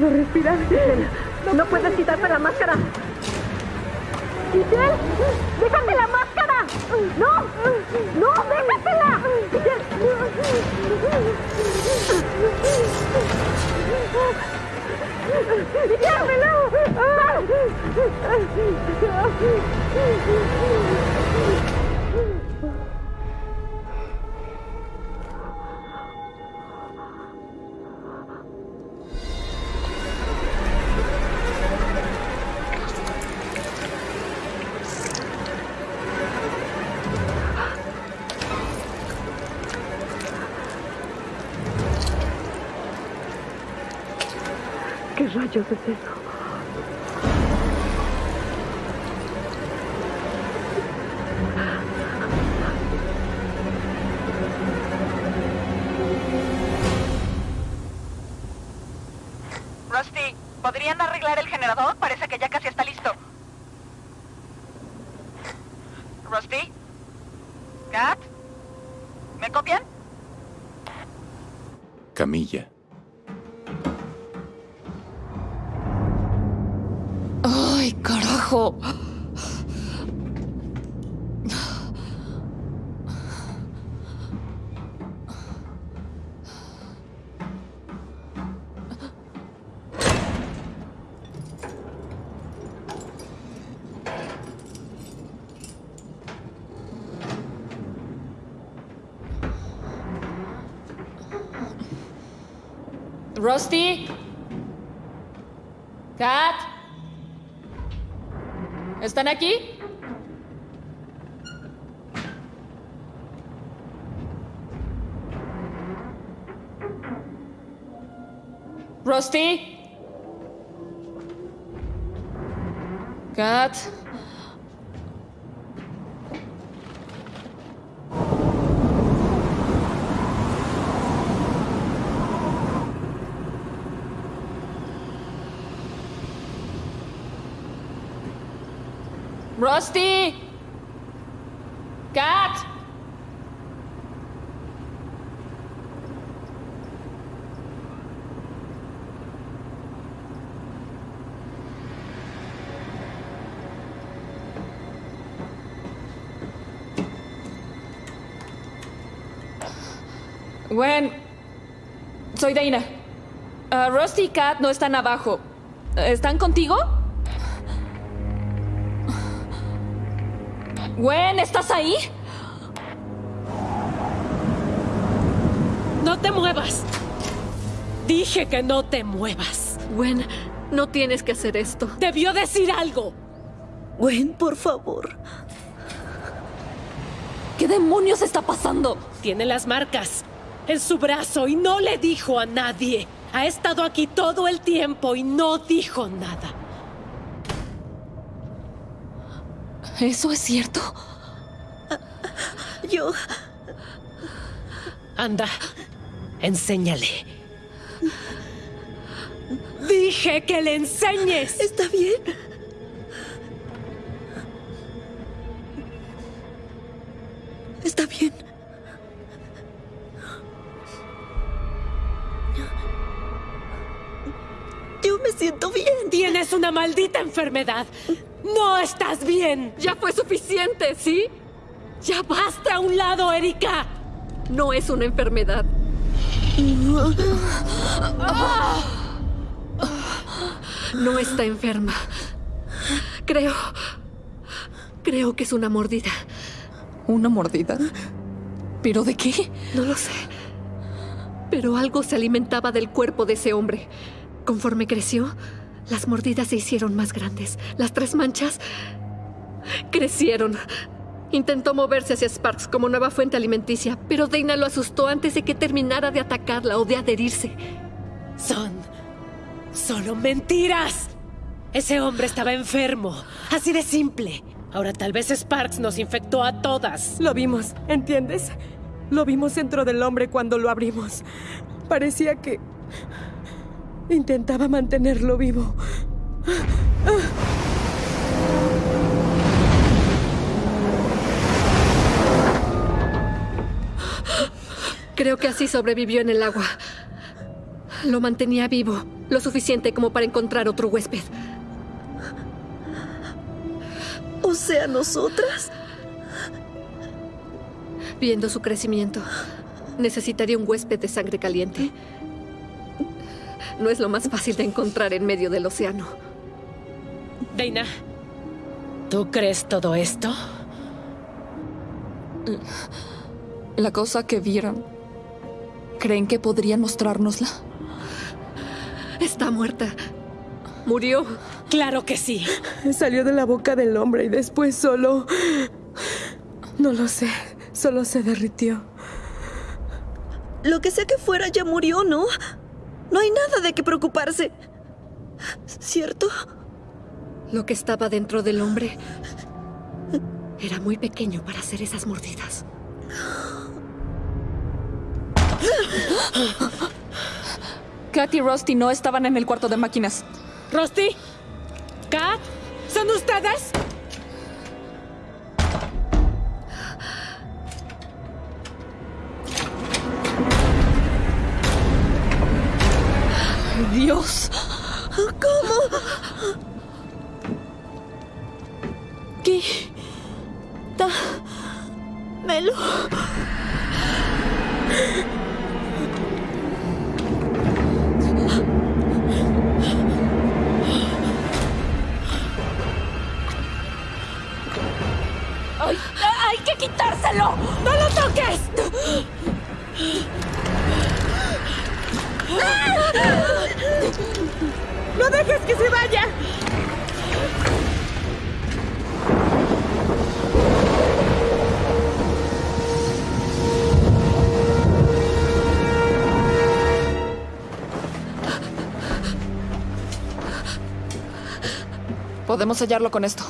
[SPEAKER 5] Puedo respirar.
[SPEAKER 7] No puedes quitarme la máscara. ¡Giselle! ¡Déjame la máscara! ¡No! ¡No! ¡Déjatela! ¡Déjamelo! ¿Qué rayos es eso?
[SPEAKER 9] Rusty, ¿podrían arreglar el generador? Parece que ya casi está listo. Rusty? ¿Kat? ¿Me copian?
[SPEAKER 1] Camilla.
[SPEAKER 4] ¡Ay, carajo! Rusty? Kat? ¿Están aquí? Rusty? Kat? Rusty? Kat? Gwen, soy Dana. Ah, Rusty y Kat no están abajo. ¿Están contigo? Gwen, ¿estás ahí?
[SPEAKER 3] ¡No te muevas! Dije que no te muevas.
[SPEAKER 7] Gwen, no tienes que hacer esto.
[SPEAKER 3] Debió decir algo.
[SPEAKER 2] Gwen, por favor.
[SPEAKER 8] ¿Qué demonios está pasando?
[SPEAKER 3] Tiene las marcas en su brazo y no le dijo a nadie. Ha estado aquí todo el tiempo y no dijo nada.
[SPEAKER 8] ¿Eso es cierto?
[SPEAKER 2] Yo...
[SPEAKER 3] Anda, enséñale. Dije que le enseñes.
[SPEAKER 2] Está bien.
[SPEAKER 3] Una maldita enfermedad. No estás bien.
[SPEAKER 7] Ya fue suficiente, ¿sí?
[SPEAKER 3] Ya basta a un lado, Erika.
[SPEAKER 7] No es una enfermedad. No está enferma. Creo... Creo que es una mordida.
[SPEAKER 4] ¿Una mordida? ¿Pero de qué?
[SPEAKER 7] No lo sé. Pero algo se alimentaba del cuerpo de ese hombre. Conforme creció, las mordidas se hicieron más grandes. Las tres manchas crecieron. Intentó moverse hacia Sparks como nueva fuente alimenticia, pero Dana lo asustó antes de que terminara de atacarla o de adherirse.
[SPEAKER 3] Son solo mentiras. Ese hombre estaba enfermo. Así de simple. Ahora tal vez Sparks nos infectó a todas.
[SPEAKER 5] Lo vimos, ¿entiendes? Lo vimos dentro del hombre cuando lo abrimos. Parecía que... Intentaba mantenerlo vivo.
[SPEAKER 7] Creo que así sobrevivió en el agua. Lo mantenía vivo, lo suficiente como para encontrar otro huésped.
[SPEAKER 2] O sea, nosotras.
[SPEAKER 7] Viendo su crecimiento, necesitaría un huésped de sangre caliente. No es lo más fácil de encontrar en medio del océano.
[SPEAKER 3] Dana, ¿tú crees todo esto?
[SPEAKER 4] La cosa que vieron. ¿Creen que podrían mostrárnosla?
[SPEAKER 7] Está muerta. Murió.
[SPEAKER 3] Claro que sí.
[SPEAKER 5] Salió de la boca del hombre y después solo... No lo sé. Solo se derritió.
[SPEAKER 2] Lo que sea que fuera ya murió, ¿no? No hay nada de qué preocuparse. ¿Cierto?
[SPEAKER 7] Lo que estaba dentro del hombre era muy pequeño para hacer esas mordidas.
[SPEAKER 4] Kat y Rusty no estaban en el cuarto de máquinas.
[SPEAKER 3] ¿Rusty? ¿Kat? ¿Son ustedes?
[SPEAKER 4] Dios.
[SPEAKER 2] ¿Cómo?
[SPEAKER 8] ¿Qué? Melo. ¡Ay! ¡Hay que quitárselo!
[SPEAKER 3] ¡No lo toques!
[SPEAKER 5] ¡No dejes que se vaya!
[SPEAKER 4] Podemos sellarlo con esto.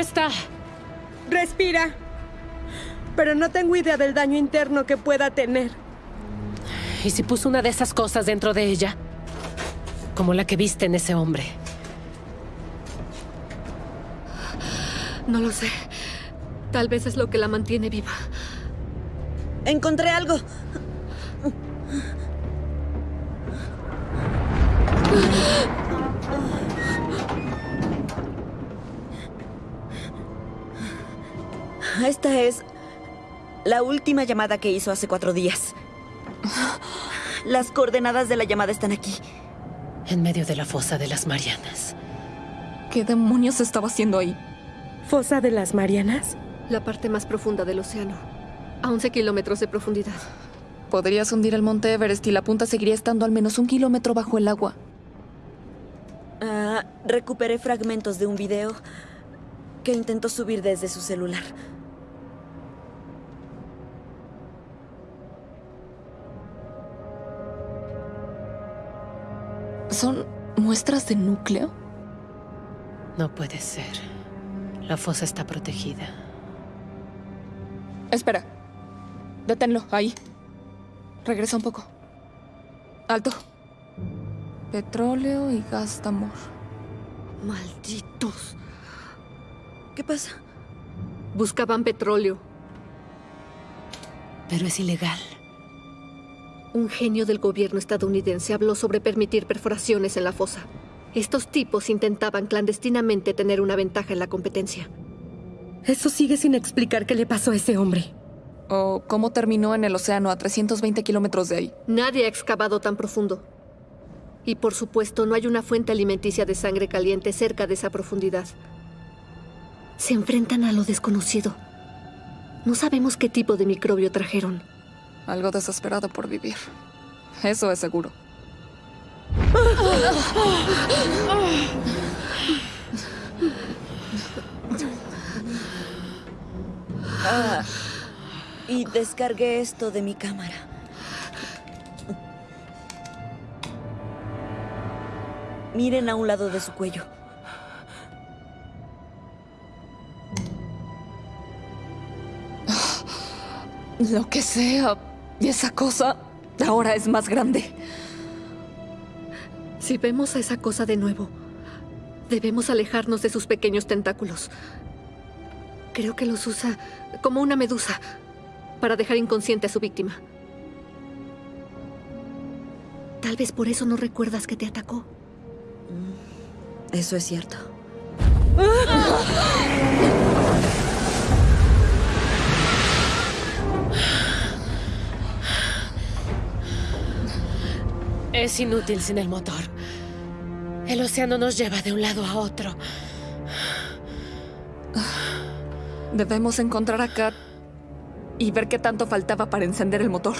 [SPEAKER 3] Está?
[SPEAKER 5] Respira. Pero no tengo idea del daño interno que pueda tener.
[SPEAKER 3] ¿Y si puso una de esas cosas dentro de ella? Como la que viste en ese hombre.
[SPEAKER 7] No lo sé. Tal vez es lo que la mantiene viva.
[SPEAKER 2] Encontré algo. Esta es la última llamada que hizo hace cuatro días. Las coordenadas de la llamada están aquí.
[SPEAKER 3] En medio de la fosa de las Marianas.
[SPEAKER 4] ¿Qué demonios estaba haciendo ahí?
[SPEAKER 5] ¿Fosa de las Marianas?
[SPEAKER 7] La parte más profunda del océano. A 11 kilómetros de profundidad.
[SPEAKER 4] Podrías hundir el monte Everest y la punta seguiría estando al menos un kilómetro bajo el agua.
[SPEAKER 2] Ah, recuperé fragmentos de un video que intentó subir desde su celular.
[SPEAKER 4] ¿Son muestras de núcleo?
[SPEAKER 3] No puede ser. La fosa está protegida.
[SPEAKER 4] Espera. Deténlo, ahí. Regresa un poco. Alto. Petróleo y gas de amor.
[SPEAKER 7] Malditos.
[SPEAKER 2] ¿Qué pasa?
[SPEAKER 7] Buscaban petróleo.
[SPEAKER 3] Pero es ilegal.
[SPEAKER 7] Un genio del gobierno estadounidense habló sobre permitir perforaciones en la fosa. Estos tipos intentaban clandestinamente tener una ventaja en la competencia.
[SPEAKER 5] Eso sigue sin explicar qué le pasó a ese hombre.
[SPEAKER 4] ¿O cómo terminó en el océano a 320 kilómetros de ahí?
[SPEAKER 7] Nadie ha excavado tan profundo. Y por supuesto, no hay una fuente alimenticia de sangre caliente cerca de esa profundidad. Se enfrentan a lo desconocido. No sabemos qué tipo de microbio trajeron.
[SPEAKER 4] Algo desesperado por vivir. Eso es seguro.
[SPEAKER 2] Ah, y descargué esto de mi cámara. Miren a un lado de su cuello.
[SPEAKER 4] Lo que sea. Y esa cosa ahora es más grande.
[SPEAKER 7] Si vemos a esa cosa de nuevo, debemos alejarnos de sus pequeños tentáculos. Creo que los usa como una medusa para dejar inconsciente a su víctima. Tal vez por eso no recuerdas que te atacó.
[SPEAKER 2] Eso es cierto.
[SPEAKER 3] Es inútil sin el motor. El océano nos lleva de un lado a otro.
[SPEAKER 4] Debemos encontrar a Kat y ver qué tanto faltaba para encender el motor.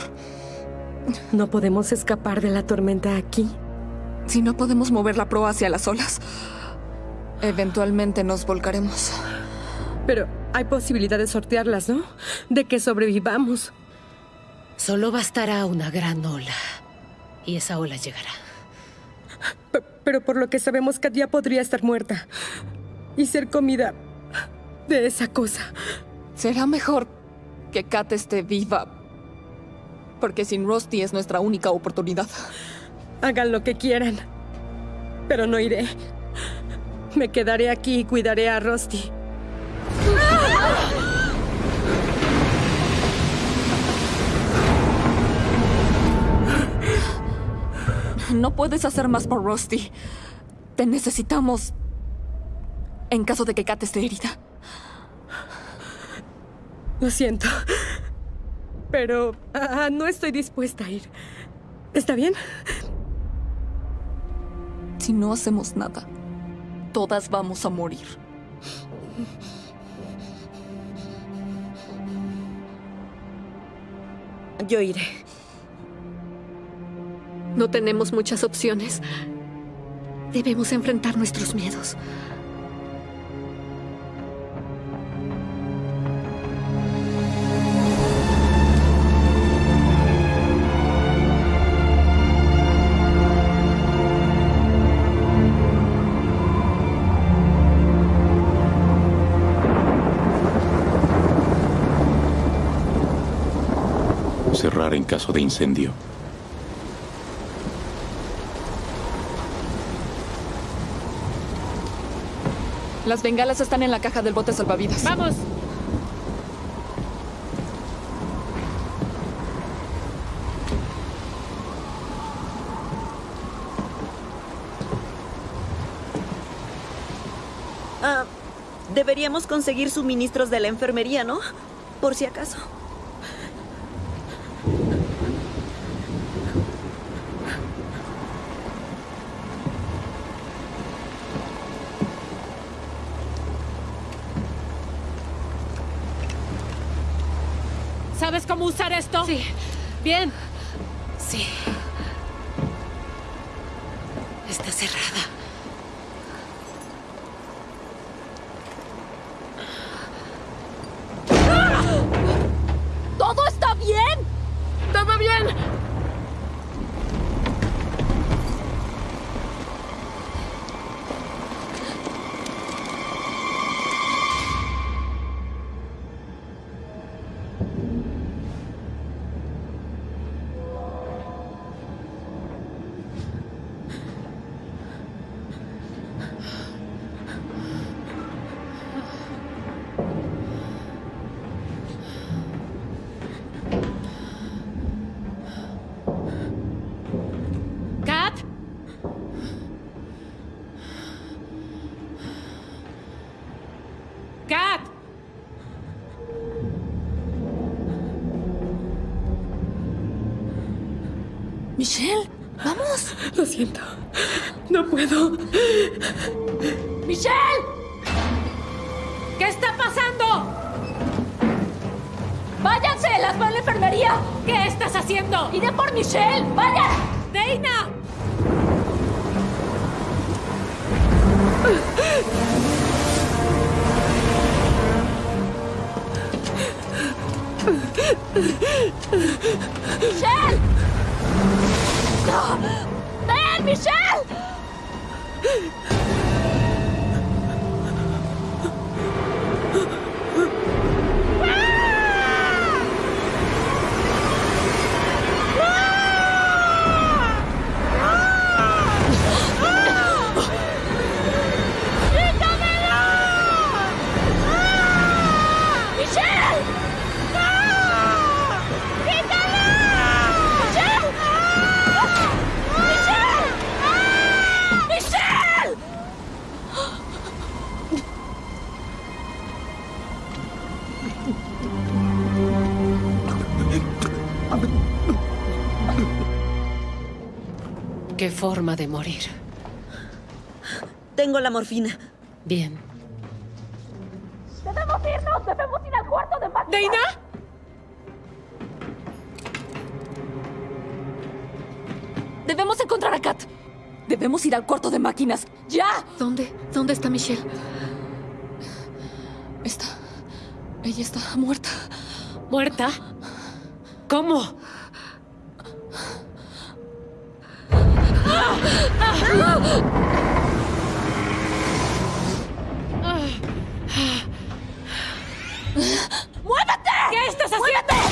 [SPEAKER 5] No podemos escapar de la tormenta aquí.
[SPEAKER 4] Si no podemos mover la proa hacia las olas, eventualmente nos volcaremos.
[SPEAKER 5] Pero hay posibilidad de sortearlas, ¿no? De que sobrevivamos.
[SPEAKER 3] Solo bastará una gran ola. Y esa ola llegará.
[SPEAKER 5] P- pero por lo que sabemos, Kat ya podría estar muerta. Y ser comida de esa cosa.
[SPEAKER 4] Será mejor que Kat esté viva. Porque sin Rusty es nuestra única oportunidad.
[SPEAKER 5] Hagan lo que quieran. Pero no iré. Me quedaré aquí y cuidaré a Rusty.
[SPEAKER 4] No puedes hacer más por Rusty. Te necesitamos. En caso de que Kat esté herida.
[SPEAKER 5] Lo siento. Pero ah, no estoy dispuesta a ir. ¿Está bien?
[SPEAKER 4] Si no hacemos nada, todas vamos a morir.
[SPEAKER 2] Yo iré.
[SPEAKER 7] No tenemos muchas opciones. Debemos enfrentar nuestros miedos.
[SPEAKER 1] Cerrar en caso de incendio.
[SPEAKER 4] Las bengalas están en la caja del bote salvavidas.
[SPEAKER 3] ¡Vamos!
[SPEAKER 2] Ah, deberíamos conseguir suministros de la enfermería, ¿no? Por si acaso.
[SPEAKER 3] ¿Sabes cómo usar esto?
[SPEAKER 7] Sí.
[SPEAKER 3] Bien. Haciendo?
[SPEAKER 8] ¡Iré por Michelle! ¡Vayan!
[SPEAKER 3] ¡Deina!
[SPEAKER 8] ¡Michelle!
[SPEAKER 3] ¿Qué forma de morir?
[SPEAKER 2] Tengo la morfina.
[SPEAKER 3] Bien.
[SPEAKER 8] ¡Debemos irnos! ¡Debemos ir al cuarto de máquinas!
[SPEAKER 3] ¿Deina?
[SPEAKER 8] Debemos encontrar a Kat. Debemos ir al cuarto de máquinas. ¡Ya!
[SPEAKER 7] ¿Dónde? ¿Dónde está Michelle?
[SPEAKER 4] Está. Ella está muerta.
[SPEAKER 3] ¿Muerta? ¿Cómo?
[SPEAKER 8] ¡Muévete!
[SPEAKER 3] ¿Qué estás haciendo?
[SPEAKER 8] ¡Muévete!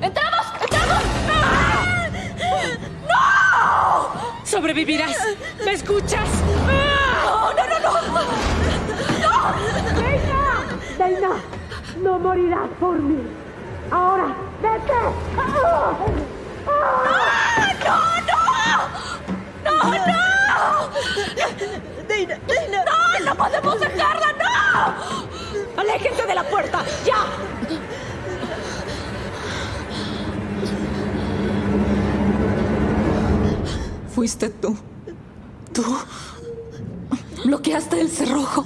[SPEAKER 8] ¡Entramos! ¡Entramos! ¡No!
[SPEAKER 3] Sobrevivirás. ¿Me escuchas?
[SPEAKER 8] ¡No, no, no! no.
[SPEAKER 5] Deina, no morirás por mí. Ahora, vete.
[SPEAKER 8] ¡No, no! ¡No, no!
[SPEAKER 2] ¡Deina! ¡Deina!
[SPEAKER 8] ¡No, no podemos dejarla! ¡No! ¡Aléjense de la puerta! ¡Ya! Fuiste tú. Tú. Bloqueaste el cerrojo.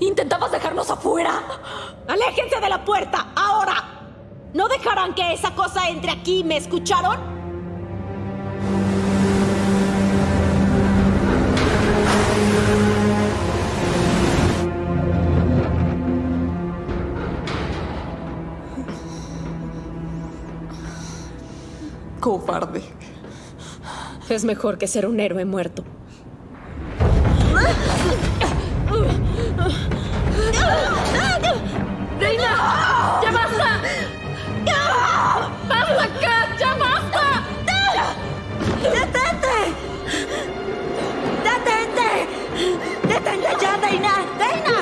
[SPEAKER 8] Intentabas dejarnos afuera. ¡Aléjense de la puerta! ¡Ahora! ¿No dejarán que esa cosa entre aquí? ¿Me escucharon? Cobarde. Es mejor que ser un héroe muerto. ¡Reina! ¡Ya basta! ¡Basta, Kat! ¡Ya basta!
[SPEAKER 2] ¡Detente! ¡Detente! ¡Detente ya, Deina! ¡Deina!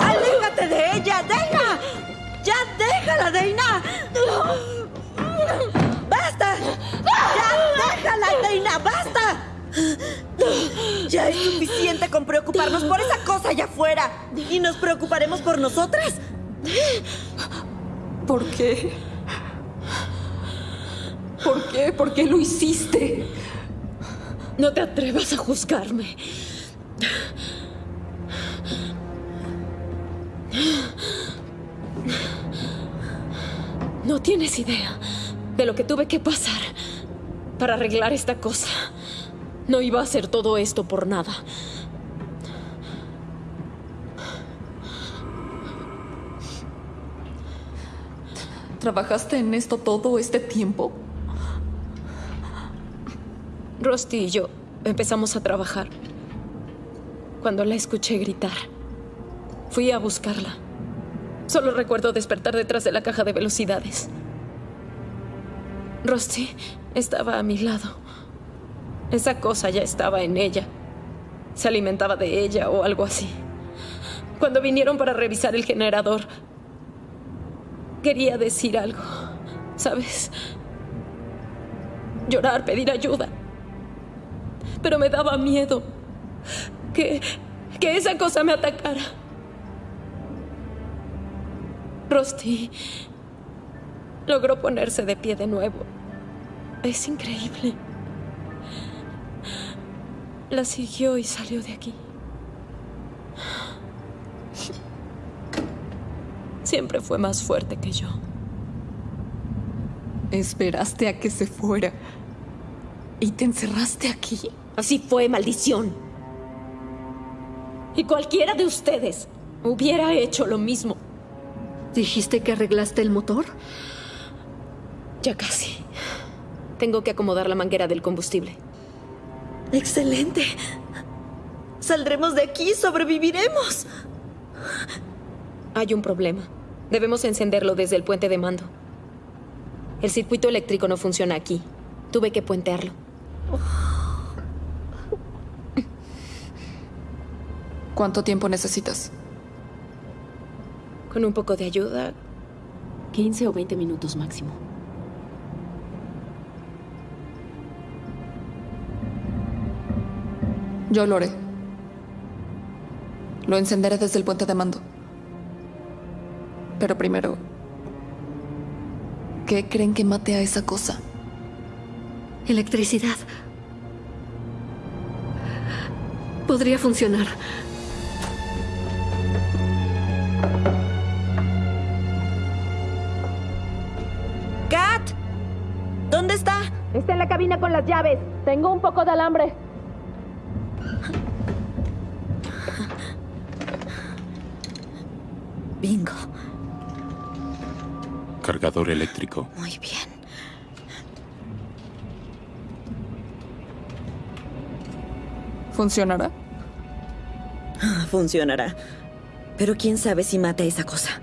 [SPEAKER 2] ¡Aléjate de ella, Deina! ¡Ya déjala, Deina! Déjala, Deina! ¡Basta! Ya es suficiente con preocuparnos por esa cosa allá afuera. ¿Y nos preocuparemos por nosotras?
[SPEAKER 8] ¿Por qué? ¿Por qué? ¿Por qué lo hiciste? No te atrevas a juzgarme. tienes idea de lo que tuve que pasar para arreglar esta cosa. No iba a hacer todo esto por nada.
[SPEAKER 4] ¿Trabajaste en esto todo este tiempo?
[SPEAKER 8] Rusty y yo empezamos a trabajar cuando la escuché gritar. Fui a buscarla. Solo recuerdo despertar detrás de la caja de velocidades. Rusty estaba a mi lado. Esa cosa ya estaba en ella. Se alimentaba de ella o algo así. Cuando vinieron para revisar el generador, quería decir algo, ¿sabes? Llorar, pedir ayuda. Pero me daba miedo que, que esa cosa me atacara. Rusty logró ponerse de pie de nuevo. Es increíble. La siguió y salió de aquí. Siempre fue más fuerte que yo.
[SPEAKER 4] Esperaste a que se fuera. ¿Y te encerraste aquí?
[SPEAKER 8] Así fue, maldición. Y cualquiera de ustedes hubiera hecho lo mismo.
[SPEAKER 7] ¿Dijiste que arreglaste el motor?
[SPEAKER 8] Ya casi. Tengo que acomodar la manguera del combustible.
[SPEAKER 2] Excelente. Saldremos de aquí, sobreviviremos.
[SPEAKER 8] Hay un problema. Debemos encenderlo desde el puente de mando. El circuito eléctrico no funciona aquí. Tuve que puentearlo.
[SPEAKER 4] ¿Cuánto tiempo necesitas?
[SPEAKER 8] Con un poco de ayuda, 15 o 20 minutos máximo.
[SPEAKER 4] Yo lo haré. Lo encenderé desde el puente de mando. Pero primero, ¿qué creen que mate a esa cosa?
[SPEAKER 7] Electricidad. Podría funcionar.
[SPEAKER 2] ¡Kat! ¿Dónde está?
[SPEAKER 8] Está en la cabina con las llaves. Tengo un poco de alambre.
[SPEAKER 2] Bingo.
[SPEAKER 1] Cargador eléctrico.
[SPEAKER 2] Muy bien.
[SPEAKER 4] ¿Funcionará?
[SPEAKER 2] Ah, Funcionará. Pero quién sabe si mata a esa cosa.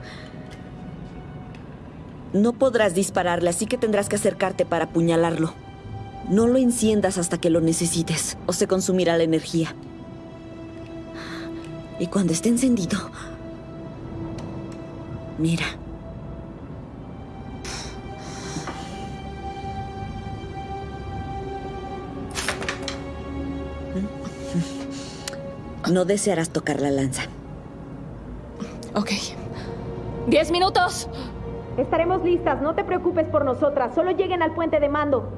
[SPEAKER 2] No podrás dispararle, así que tendrás que acercarte para apuñalarlo. No lo enciendas hasta que lo necesites, o se consumirá la energía. Y cuando esté encendido... Mira. No desearás tocar la lanza.
[SPEAKER 4] Ok. ¡Diez minutos!
[SPEAKER 8] Estaremos listas. No te preocupes por nosotras. Solo lleguen al puente de mando.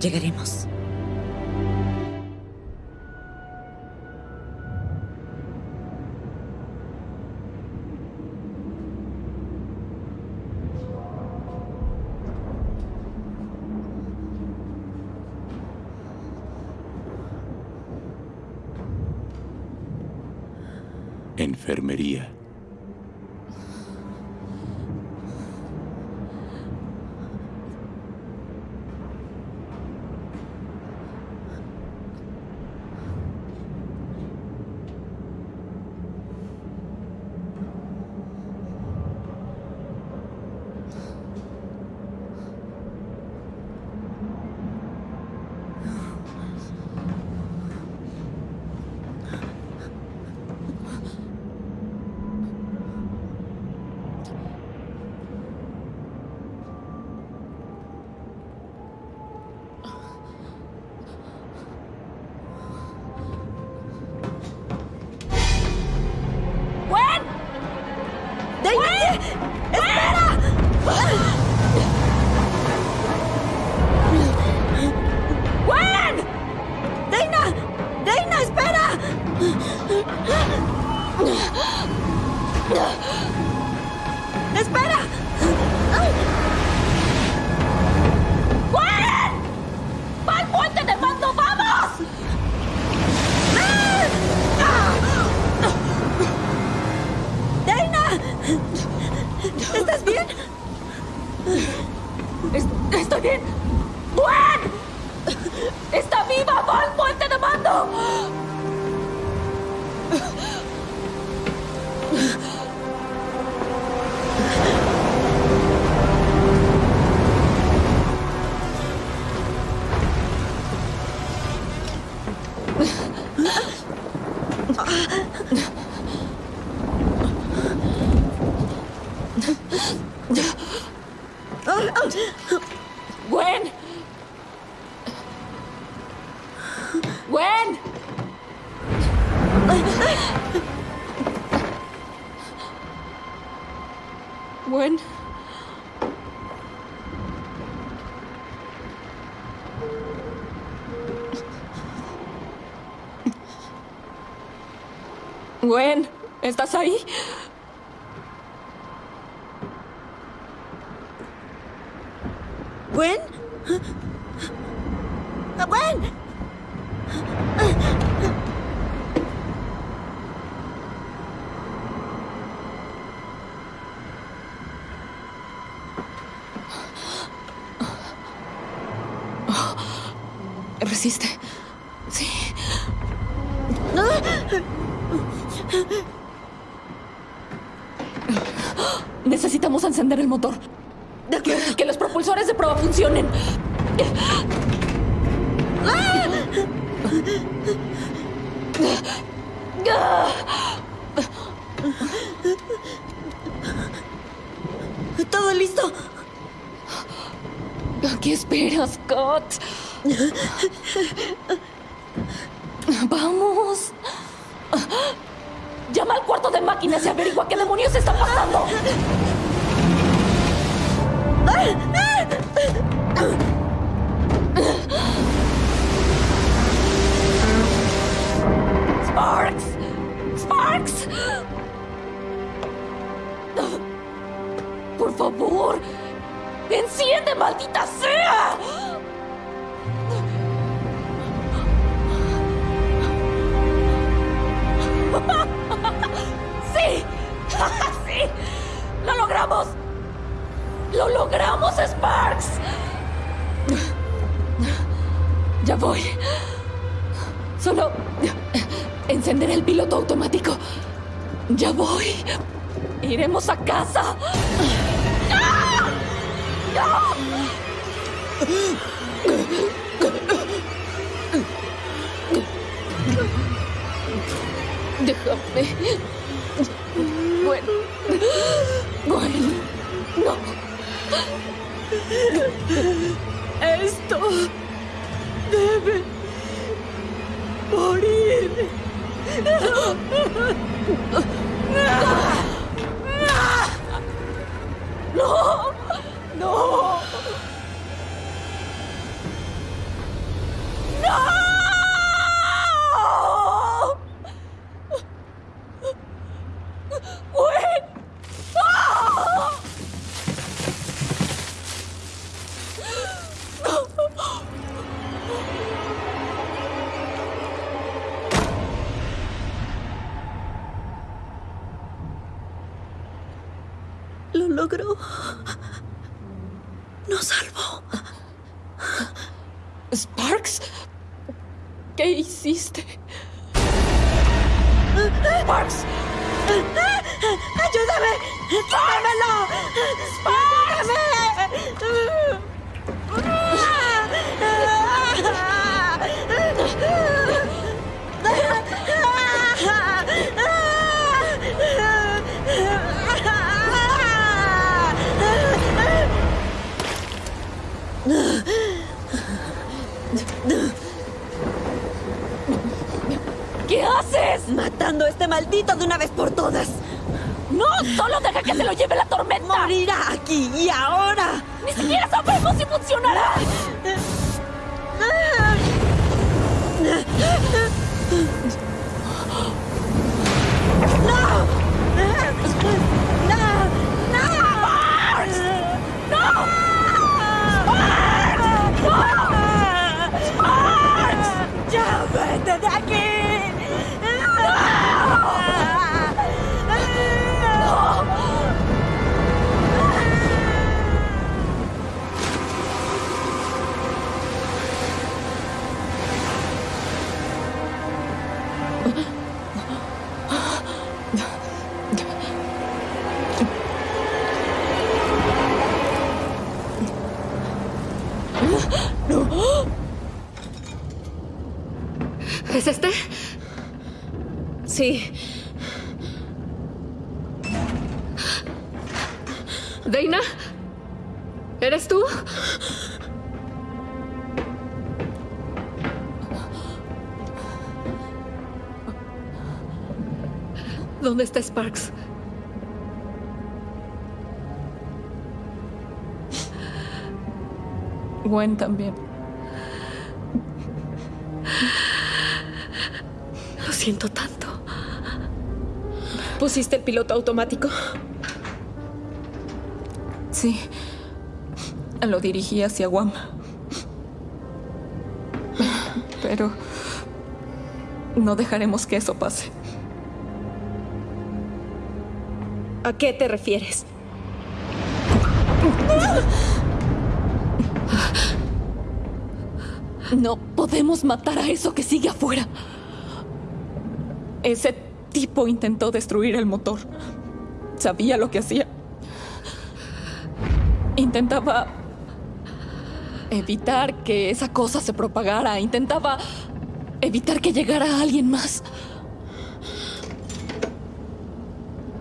[SPEAKER 2] Llegaremos.
[SPEAKER 8] Gwen, ¿estás ahí?
[SPEAKER 2] ¿Gwen? ¡Gwen!
[SPEAKER 4] 呵呵呵 Lo
[SPEAKER 2] logró. Nos salvó.
[SPEAKER 4] Sparks, ¿qué hiciste? Sparks,
[SPEAKER 2] ¡Ayúdame! ¡Tómamelo!
[SPEAKER 8] ¿Qué
[SPEAKER 2] Matando a este maldito de una vez por todas.
[SPEAKER 8] ¡No! ¡Solo deja que se lo lleve la tormenta!
[SPEAKER 2] Morirá aquí y ahora.
[SPEAKER 8] ¡Ni siquiera sabemos si funcionará!
[SPEAKER 2] ¡No! ¡No! ¡Ya vete de aquí!
[SPEAKER 7] ¿Es este?
[SPEAKER 8] Sí.
[SPEAKER 7] ¿Dana? ¿Eres tú? ¿Dónde está Sparks?
[SPEAKER 4] Gwen también.
[SPEAKER 8] ¿Pusiste el piloto automático?
[SPEAKER 4] Sí. Lo dirigí hacia Guam. Pero no dejaremos que eso pase.
[SPEAKER 8] ¿A qué te refieres?
[SPEAKER 4] No podemos matar a eso que sigue afuera. Ese tipo intentó destruir el motor. Sabía lo que hacía. Intentaba evitar que esa cosa se propagara. Intentaba evitar que llegara alguien más.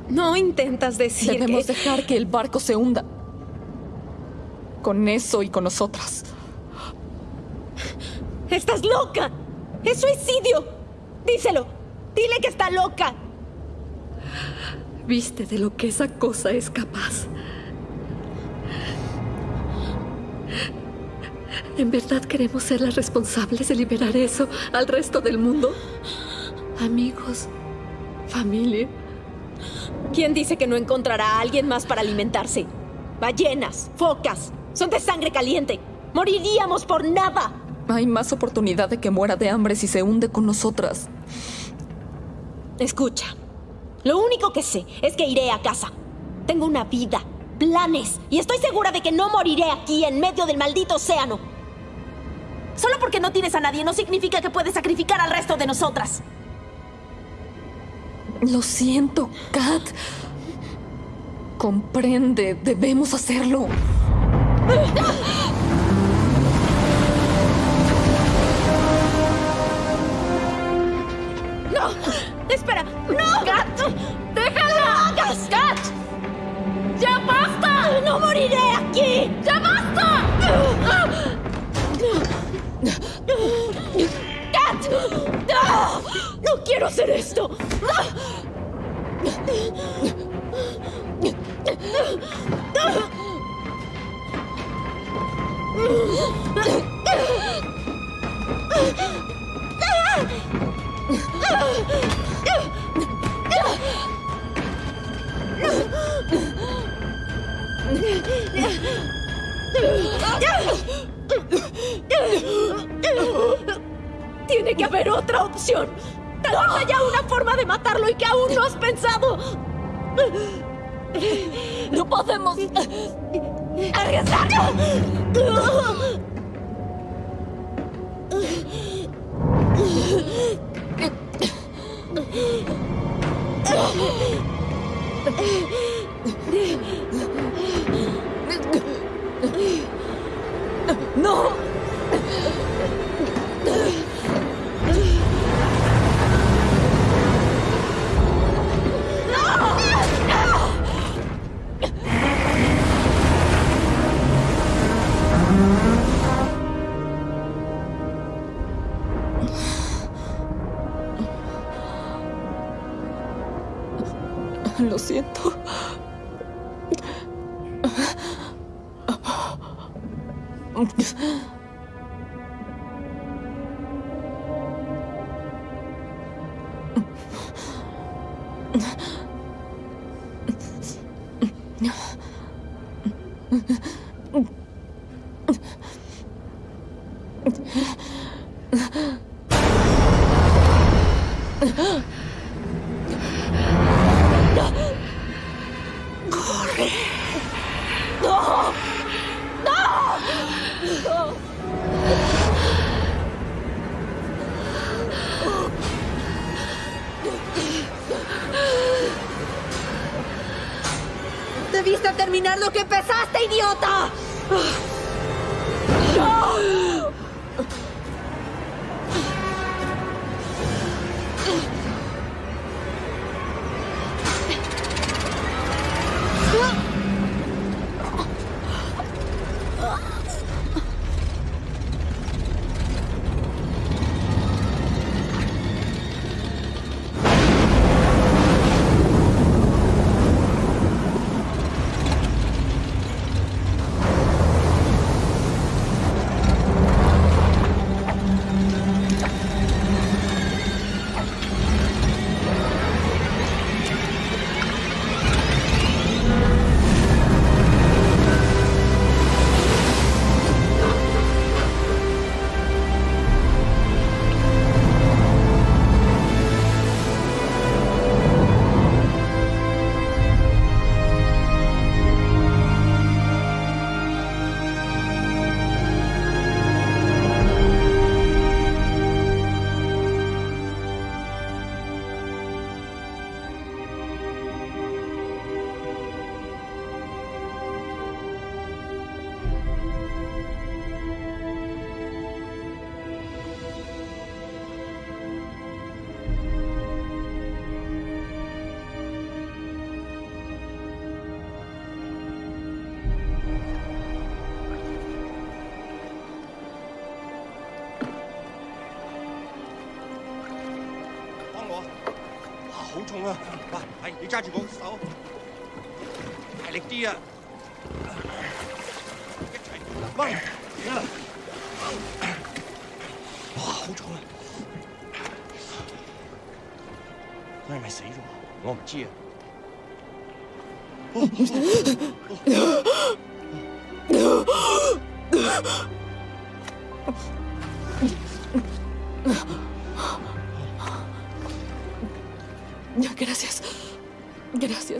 [SPEAKER 8] No intentas decir
[SPEAKER 4] Debemos
[SPEAKER 8] que...
[SPEAKER 4] dejar que el barco se hunda. Con eso y con nosotras.
[SPEAKER 8] ¡Estás loca! ¡Es suicidio! Díselo. Dile que está loca.
[SPEAKER 7] ¿Viste de lo que esa cosa es capaz? ¿En verdad queremos ser las responsables de liberar eso al resto del mundo? Amigos, familia.
[SPEAKER 8] ¿Quién dice que no encontrará a alguien más para alimentarse? Ballenas, focas, son de sangre caliente. Moriríamos por nada.
[SPEAKER 4] Hay más oportunidad de que muera de hambre si se hunde con nosotras.
[SPEAKER 8] Escucha, lo único que sé es que iré a casa. Tengo una vida, planes, y estoy segura de que no moriré aquí en medio del maldito océano. Solo porque no tienes a nadie no significa que puedes sacrificar al resto de nosotras.
[SPEAKER 4] Lo siento, Kat. Comprende, debemos hacerlo.
[SPEAKER 8] ¡No! ¡Espera! ¡No! ¡Kat! ¡Déjalo! hagas! ¡Ya basta! ¡No moriré aquí! ¡Ya basta! ¡Kat! ¡No! ¡No quiero hacer esto! Tiene que haber otra opción. Tal vez haya una forma de matarlo y que aún no has pensado. No podemos arriesgarlo.
[SPEAKER 4] ¡No!
[SPEAKER 12] 重啊！哇，係你揸住我手，大力啲啊！一齊掹啊！哇，好重啊！佢係咪死咗？我唔知啊。
[SPEAKER 4] Gracias.